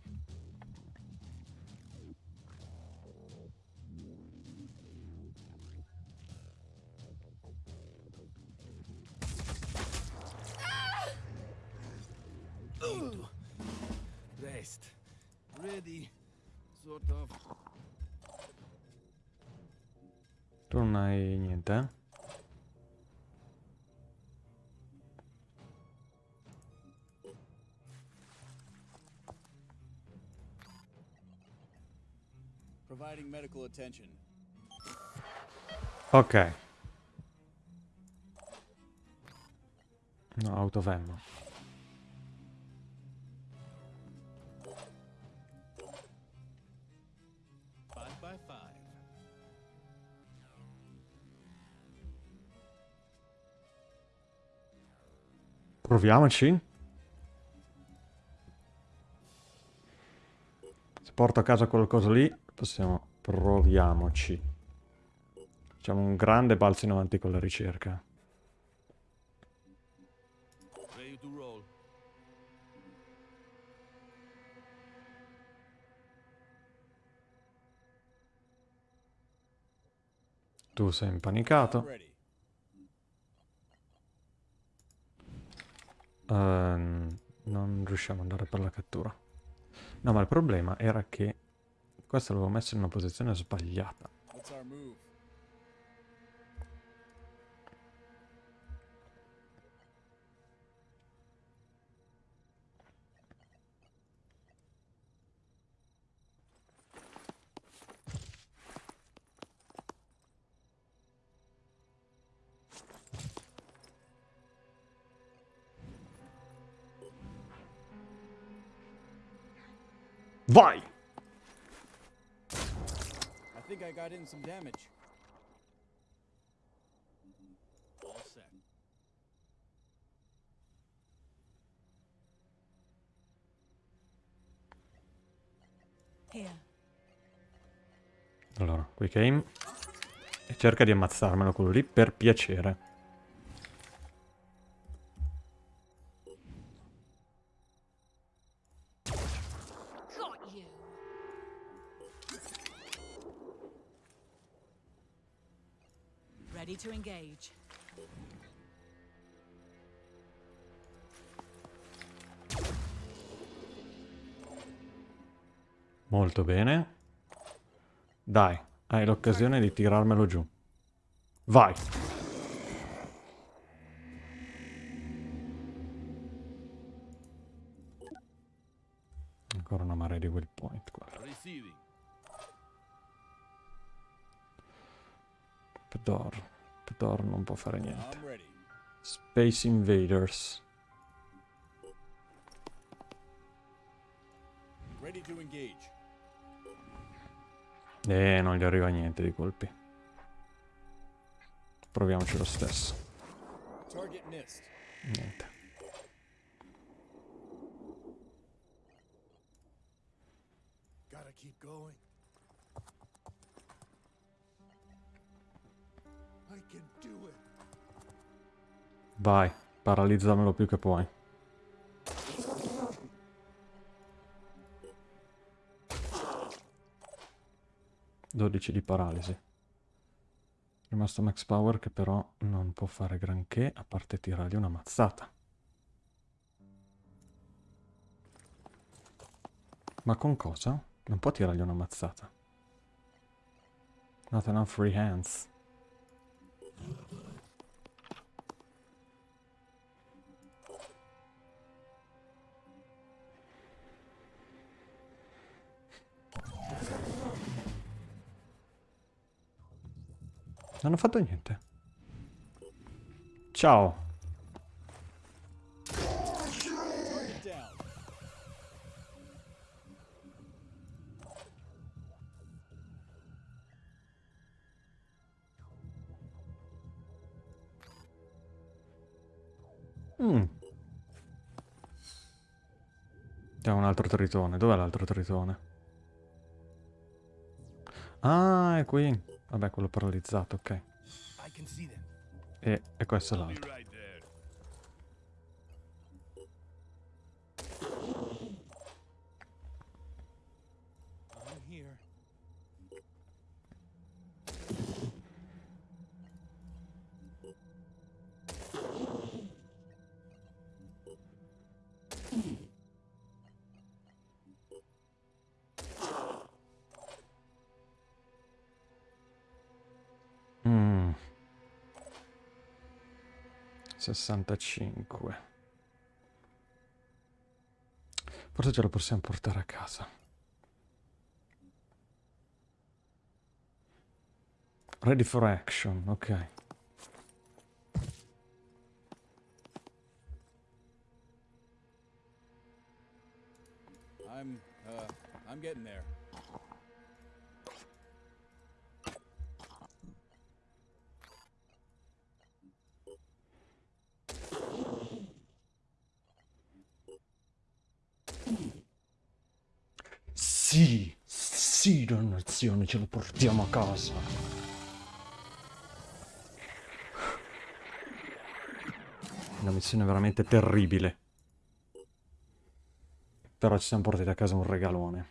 Medical attention. Ok. No, five. Proviamoci. Se porto a casa qualcosa lì, possiamo... Proviamoci. Facciamo un grande balzo in avanti con la ricerca. Tu sei I'm impanicato. Ehm, non riusciamo ad andare per la cattura. No, ma il problema era che questo l'avevo messo in una posizione sbagliata. Vai! Think I got in some damage. All set. Here. Allora, quick aim. E cerca di ammazzarmelo quello lì per piacere. Molto bene. Dai, hai l'occasione di tirarmelo giù. Vai! Ancora una marea di will point qua. Pedor. Pedor non può fare niente. Space Invaders. Ready to engage. Eh, non gli arriva niente di colpi. Proviamoci lo stesso. Niente. Keep going. Vai, paralizzamelo più che puoi. Dodici di paralisi. Rimasto Max Power che però non può fare granché a parte tirargli una mazzata. Ma con cosa? Non può tirargli una mazzata. Not enough free hands. Non ho fatto niente. Ciao. Mm. C'è un altro tritone. Dov'è l'altro tritone? Ah, è qui. Vabbè, quello paralizzato, ok. E, e questo è l'altro. 65. Forse ce lo possiamo portare a casa. Ready for action, ok. I'm, uh, I'm getting there. Sì, sì dannazione, ce lo portiamo a casa. Una missione veramente terribile. Però ci siamo portati a casa un regalone.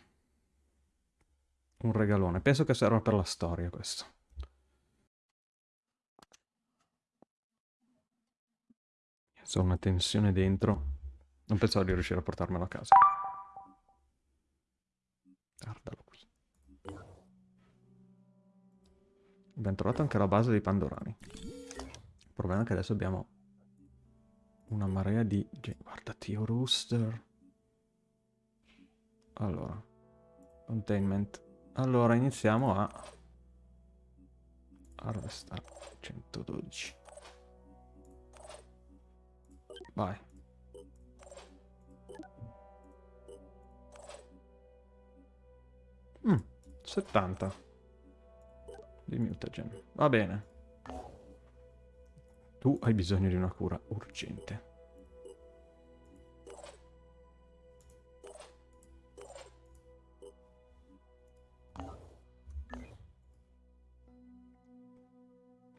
Un regalone. Penso che serva per la storia questo. C'è una tensione dentro. Non pensavo di riuscire a portarmelo a casa. Guardalo qui. Abbiamo trovato anche la base dei Pandorani. Il problema è che adesso abbiamo una marea di... Guarda, Tio Rooster. Allora. Containment. Allora, iniziamo a... Harvestare 112. Vai. Mm, 70 di mutagen. Va bene. Tu hai bisogno di una cura urgente.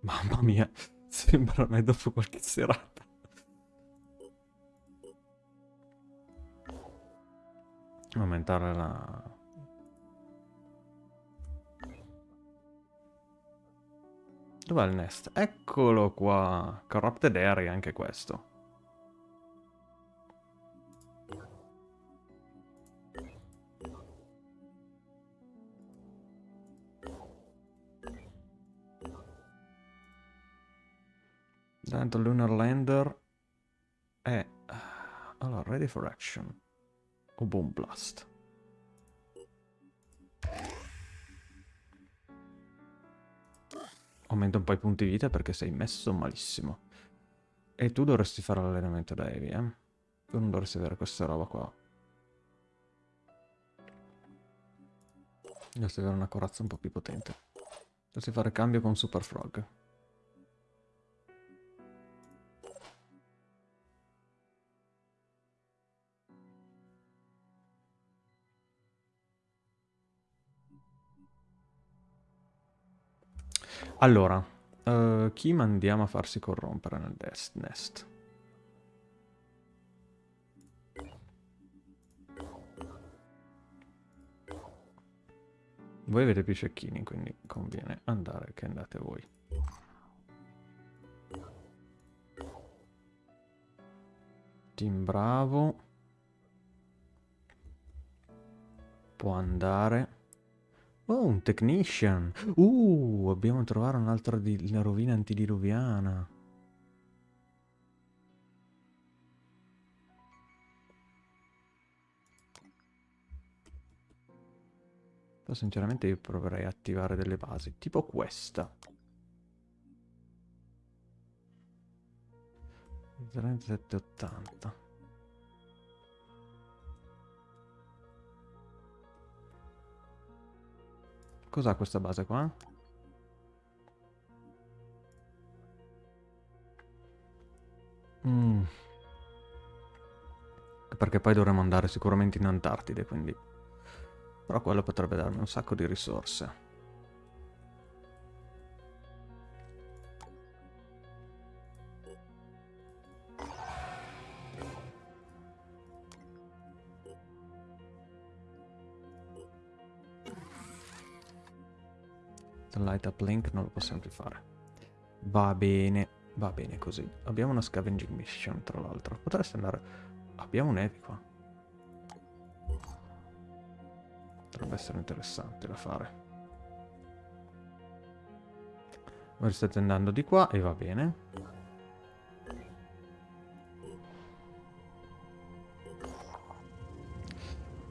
Mamma mia, *laughs* sembra me dopo qualche serata. Aumentare la... Dov'è il nest? Eccolo qua. Corrupted Area anche questo. Dentro Lunar Lander è... Allora, ready for action. O Boom Blast. Aumenta un po' i punti vita perché sei messo malissimo. E tu dovresti fare l'allenamento da Evi, eh? Tu non dovresti avere questa roba qua. Dovresti avere una corazza un po' più potente. Dovresti fare cambio con Super Frog. Allora, uh, chi mandiamo a farsi corrompere nel nest? Voi avete più cecchini, quindi conviene andare che andate voi. Team Bravo. Può andare. Oh, un technician. Uh, abbiamo trovato un'altra rovina antidiluviana. Però sinceramente io proverei a attivare delle basi, tipo questa. 3780. Cos'ha questa base qua? Mm. Perché poi dovremmo andare sicuramente in Antartide, quindi... Però quello potrebbe darmi un sacco di risorse. Light up link non lo possiamo più fare. Va bene, va bene così. Abbiamo una scavenging mission, tra l'altro. Potreste andare... Abbiamo un Evi qua. Potrebbe essere interessante da fare. Voi state andando di qua e va bene.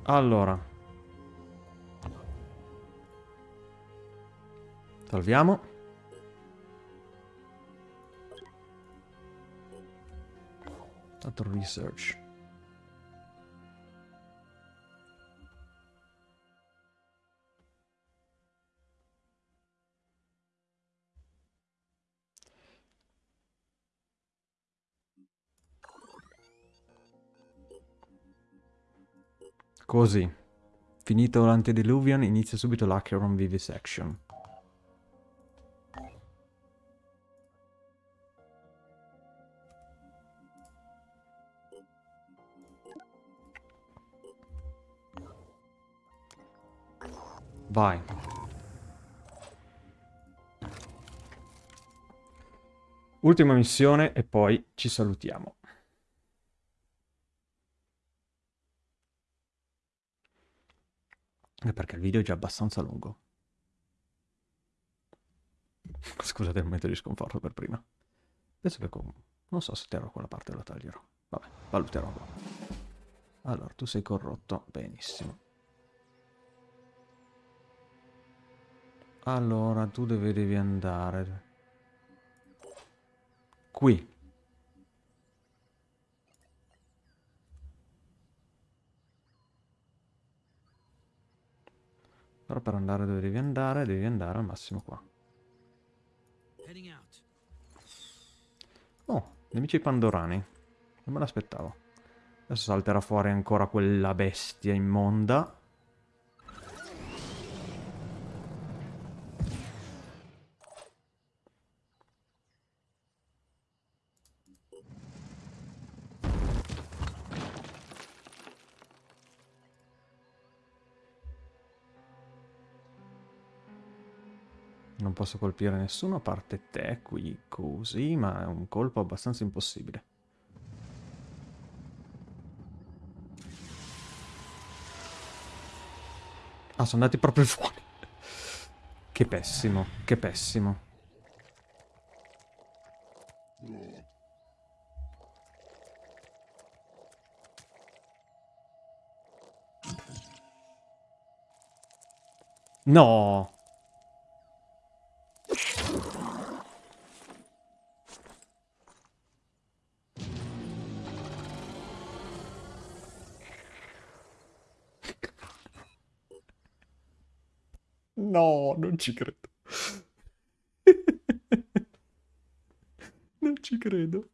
Allora, Salviamo. Altro research. Così. Finito l'antediluvian, inizia subito l'Acheron Vivisection. Vai. Ultima missione e poi ci salutiamo. Eh, Perché il video è già abbastanza lungo. *laughs* Scusate il momento di sconforto per prima. Penso che con... Non so se terrò quella parte o la taglierò. Vabbè, valuterò. Allora, tu sei corrotto. Benissimo. Allora, tu dove devi andare? Qui. Però per andare dove devi andare, devi andare al massimo qua. Oh, nemici pandorani. Non me l'aspettavo. Adesso salterà fuori ancora quella bestia immonda. Posso colpire nessuno a parte te qui così, ma è un colpo abbastanza impossibile. Ah, sono andati proprio fuori. Che pessimo, che pessimo. No! No, non ci credo. *laughs* non ci credo.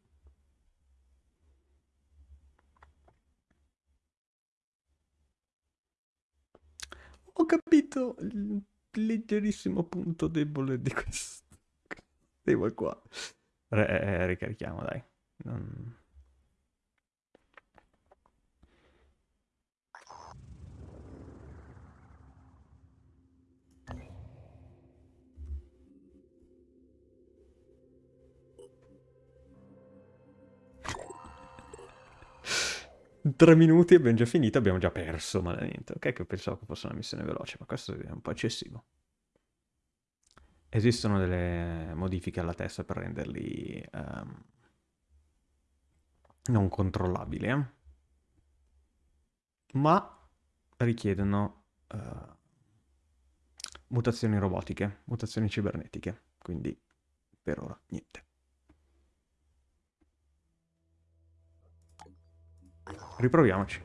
Ho capito il leggerissimo punto debole di questo tema qua. Re- eh, ricarichiamo, dai. Non- Tre minuti abbiamo già finito, abbiamo già perso, ma niente. Ok, che pensavo che fosse una missione veloce, ma questo è un po' eccessivo. Esistono delle modifiche alla testa per renderli ehm, non controllabili, eh? ma richiedono eh, mutazioni robotiche, mutazioni cibernetiche, quindi per ora niente. Riproviamoci.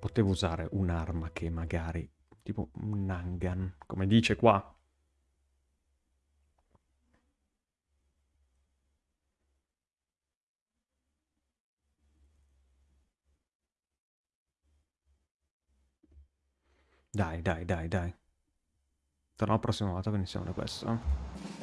Potevo usare un'arma che magari... Tipo un Nangan, come dice qua. Dai, dai, dai, dai. Torno la prossima volta che iniziamo da questo.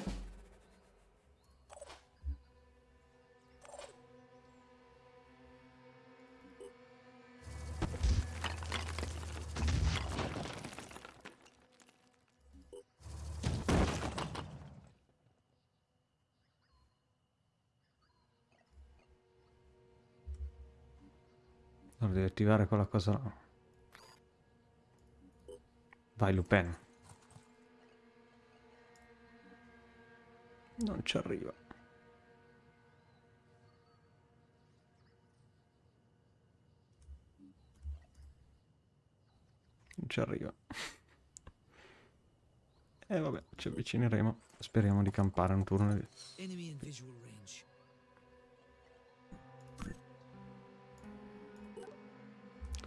Attivare quella cosa là. Vai, Lupin. Non ci arriva. Non ci arriva. *laughs* E vabbè, ci avvicineremo. Speriamo di campare un turno. di- Enemy in visual range.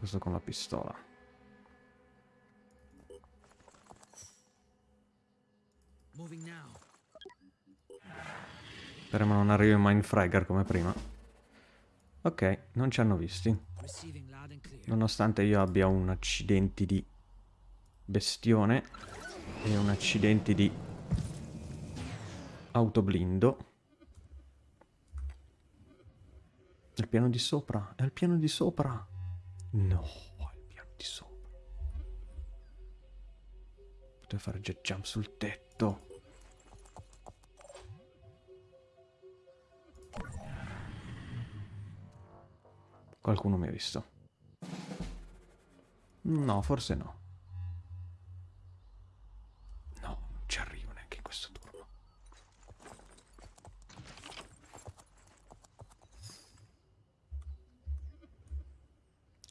Questo con la pistola. Speriamo non arrivi un Mindfragger come prima. Ok, non ci hanno visti. Nonostante io abbia un accidenti di bestione e un accidenti di autoblindo. Il piano di sopra, è il piano di sopra. No, il piano di sopra. Potevo fare jet jump sul tetto. Qualcuno mi ha visto. No, forse. No, non ci arrivo neanche in questo turno.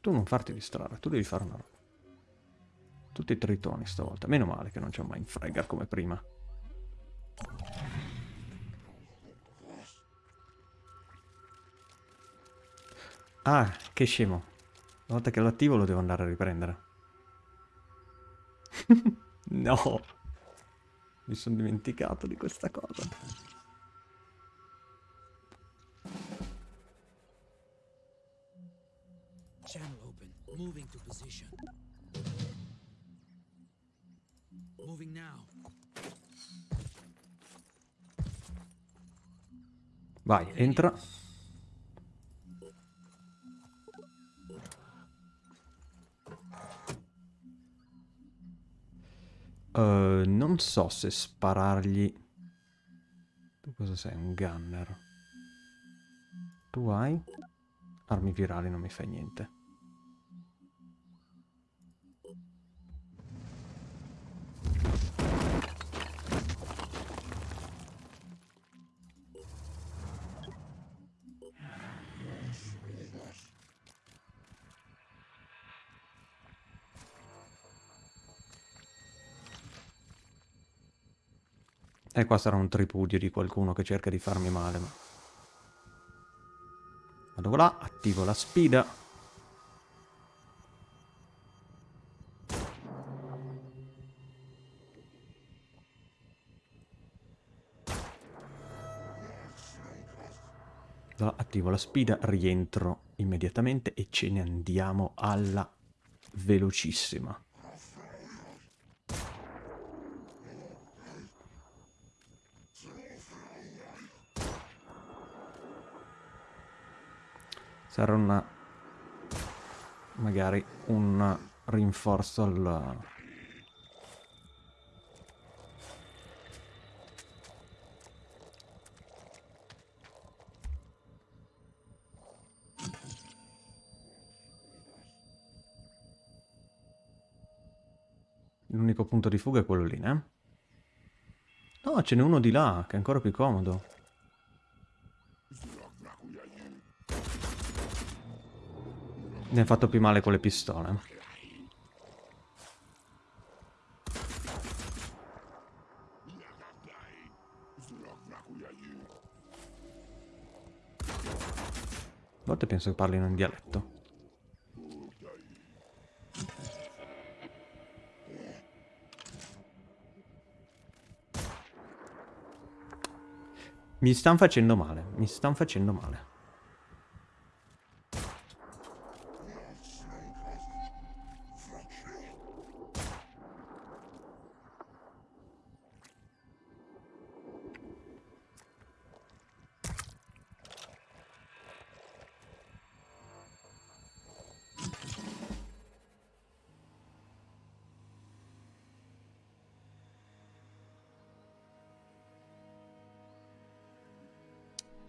Tu non farti distrarre, tu devi fare una roba. Tutti i tritoni stavolta. Meno male che non c'è mai in fregar come prima. Ah, che scemo. Una volta che lo attivo lo devo andare a riprendere. *laughs* no. Mi sono dimenticato di questa cosa. Moving to position. Moving now. Vai, entra. Uh, non so se sparargli... Tu cosa sei? Un gunner. Tu hai? Armi virali non mi fai niente. E qua sarà un tripudio di qualcuno che cerca di farmi male. Ma... Vado là, attivo la spida. Là, attivo la spida, rientro immediatamente e ce ne andiamo alla velocissima. Sarà una... magari un rinforzo al... L'unico punto di fuga è quello lì, eh? No, ce n'è uno di là, che è ancora più comodo. Ne ha fatto più male con le pistole. A volte penso che parlino in dialetto. Mi stanno facendo male, mi stanno facendo male.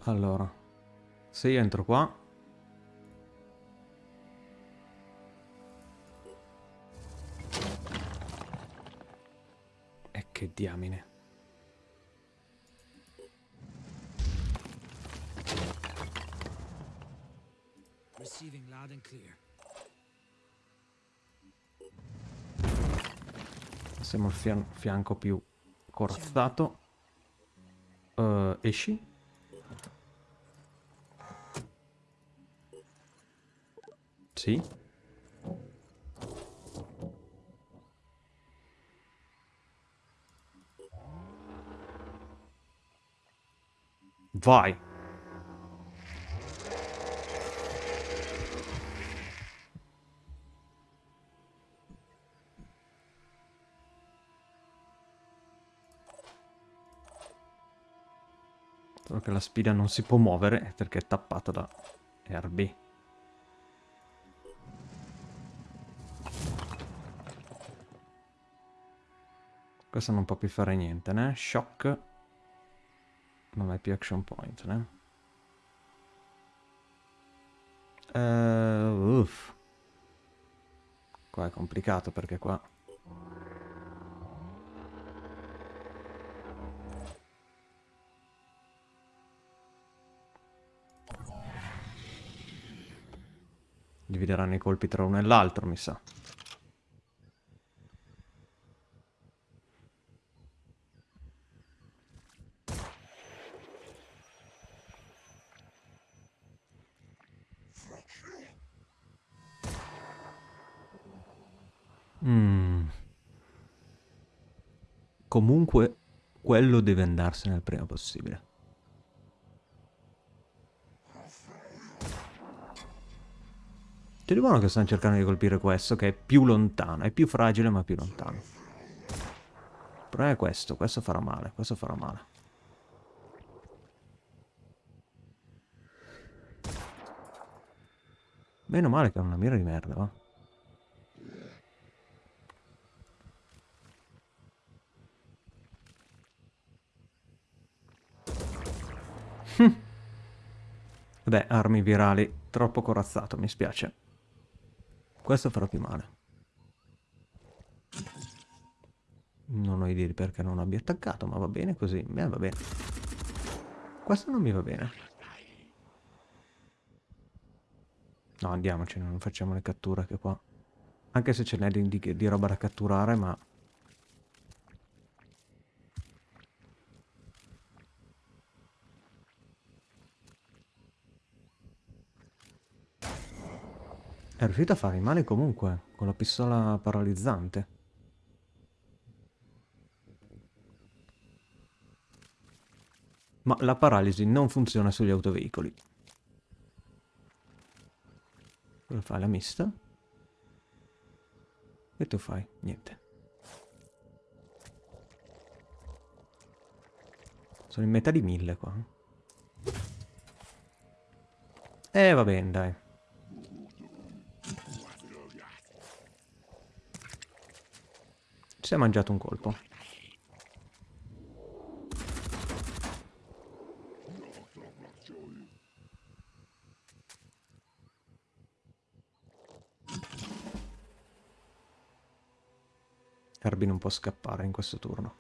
Allora, se io entro qua... E che diamine. Receiving loud and clear. Siamo al fian fianco più corazzato. Uh, esci. Sì. Vai. Solo che la spina non si può muovere perché è tappata da Herbie. Questo non può più fare niente, né? Shock. Non hai più action point, né? Uh, uff. Qua è complicato perché qua... Divideranno i colpi tra uno e l'altro, mi sa. Mm. Comunque, quello deve andarsene il prima possibile. C'è di buono che stanno cercando di colpire questo, che è più lontano. È più fragile, ma più lontano. Il problema è questo. Questo farà male. Questo farà male. Meno male che ha una mira di merda, va. *laughs* Vabbè, armi virali. Troppo corazzato, mi spiace. Questo farà più male. Non ho idea di perché non abbia attaccato, ma va bene così. Beh, va bene. Questo non mi va bene. No, andiamocene, non facciamo le catture che qua. Anche se ce n'è di, di roba da catturare, ma... È riuscito a fare male comunque, con la pistola paralizzante. Ma la paralisi non funziona sugli autoveicoli. Cosa fai? La mista? E tu fai? Niente. Sono in metà di mille qua. Eh, va bene, dai. Si è mangiato un colpo. Herbie non può scappare in questo turno.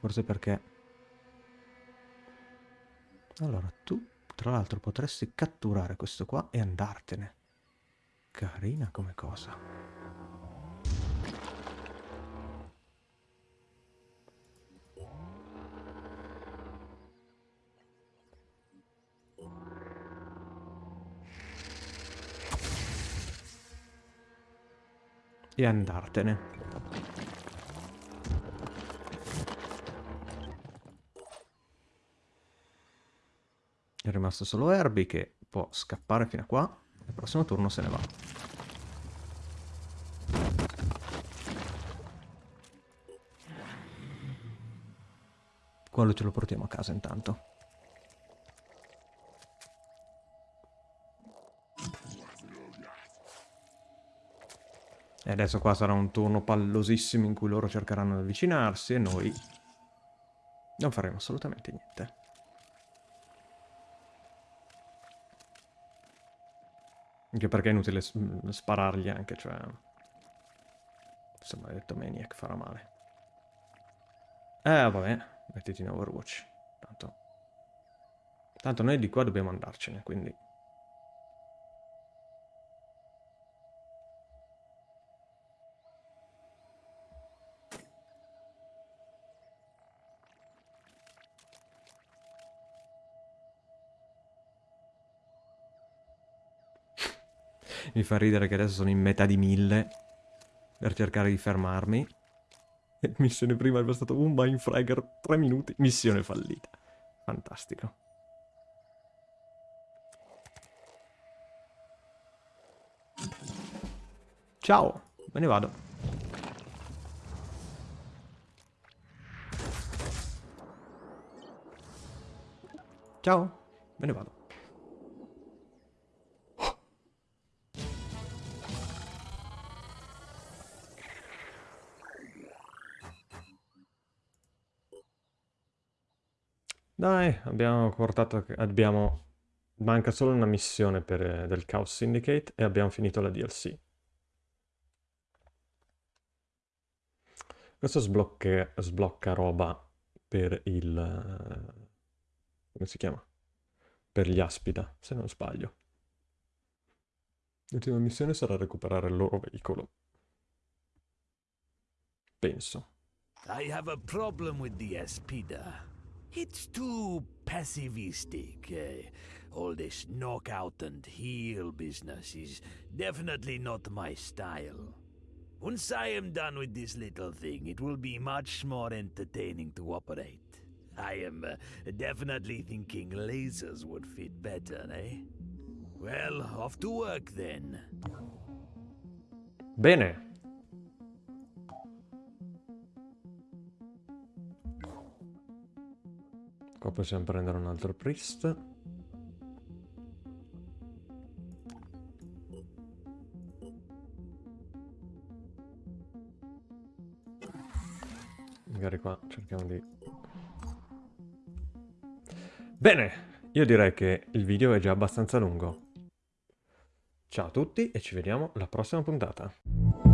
Forse perché... Allora, tu tra l'altro potresti catturare questo qua e andartene. Carina come cosa. E andartene. È rimasto solo Herbie che può scappare fino a qua. Il prossimo turno se ne va. Quello ce lo portiamo a casa intanto. E adesso qua sarà un turno pallosissimo in cui loro cercheranno di avvicinarsi e noi non faremo assolutamente niente. Anche perché è inutile sparargli anche, cioè... Questo maledetto Maniac farà male. Eh, vabbè, mettiti in Overwatch. Tanto... Tanto noi di qua dobbiamo andarcene, quindi... Mi fa ridere che adesso sono in metà di mille per cercare di fermarmi. Missione prima è stato un Mindfragger, 3 minuti, missione fallita. Fantastico. Ciao, me ne vado. Ciao, me ne vado. Dai, abbiamo portato... Abbiamo... Manca solo una missione per, eh, del Chaos Syndicate e abbiamo finito la DLC. Questo sblocca, sblocca roba per il... eh, come si chiama? Per gli Aspida, se non sbaglio. L'ultima missione sarà recuperare il loro veicolo. Penso. I have a problem with the Espida. It's too passivistic. eh. all this knockout and heal business is definitely not my style. Once I am done with this little thing, it will be much more entertaining to operate. I am uh, definitely thinking lasers would fit better, eh? Well, off to work then. Bene. Qua possiamo prendere un altro priest. Magari qua cerchiamo di... Bene, io direi che il video è già abbastanza lungo. Ciao a tutti e ci vediamo alla prossima puntata.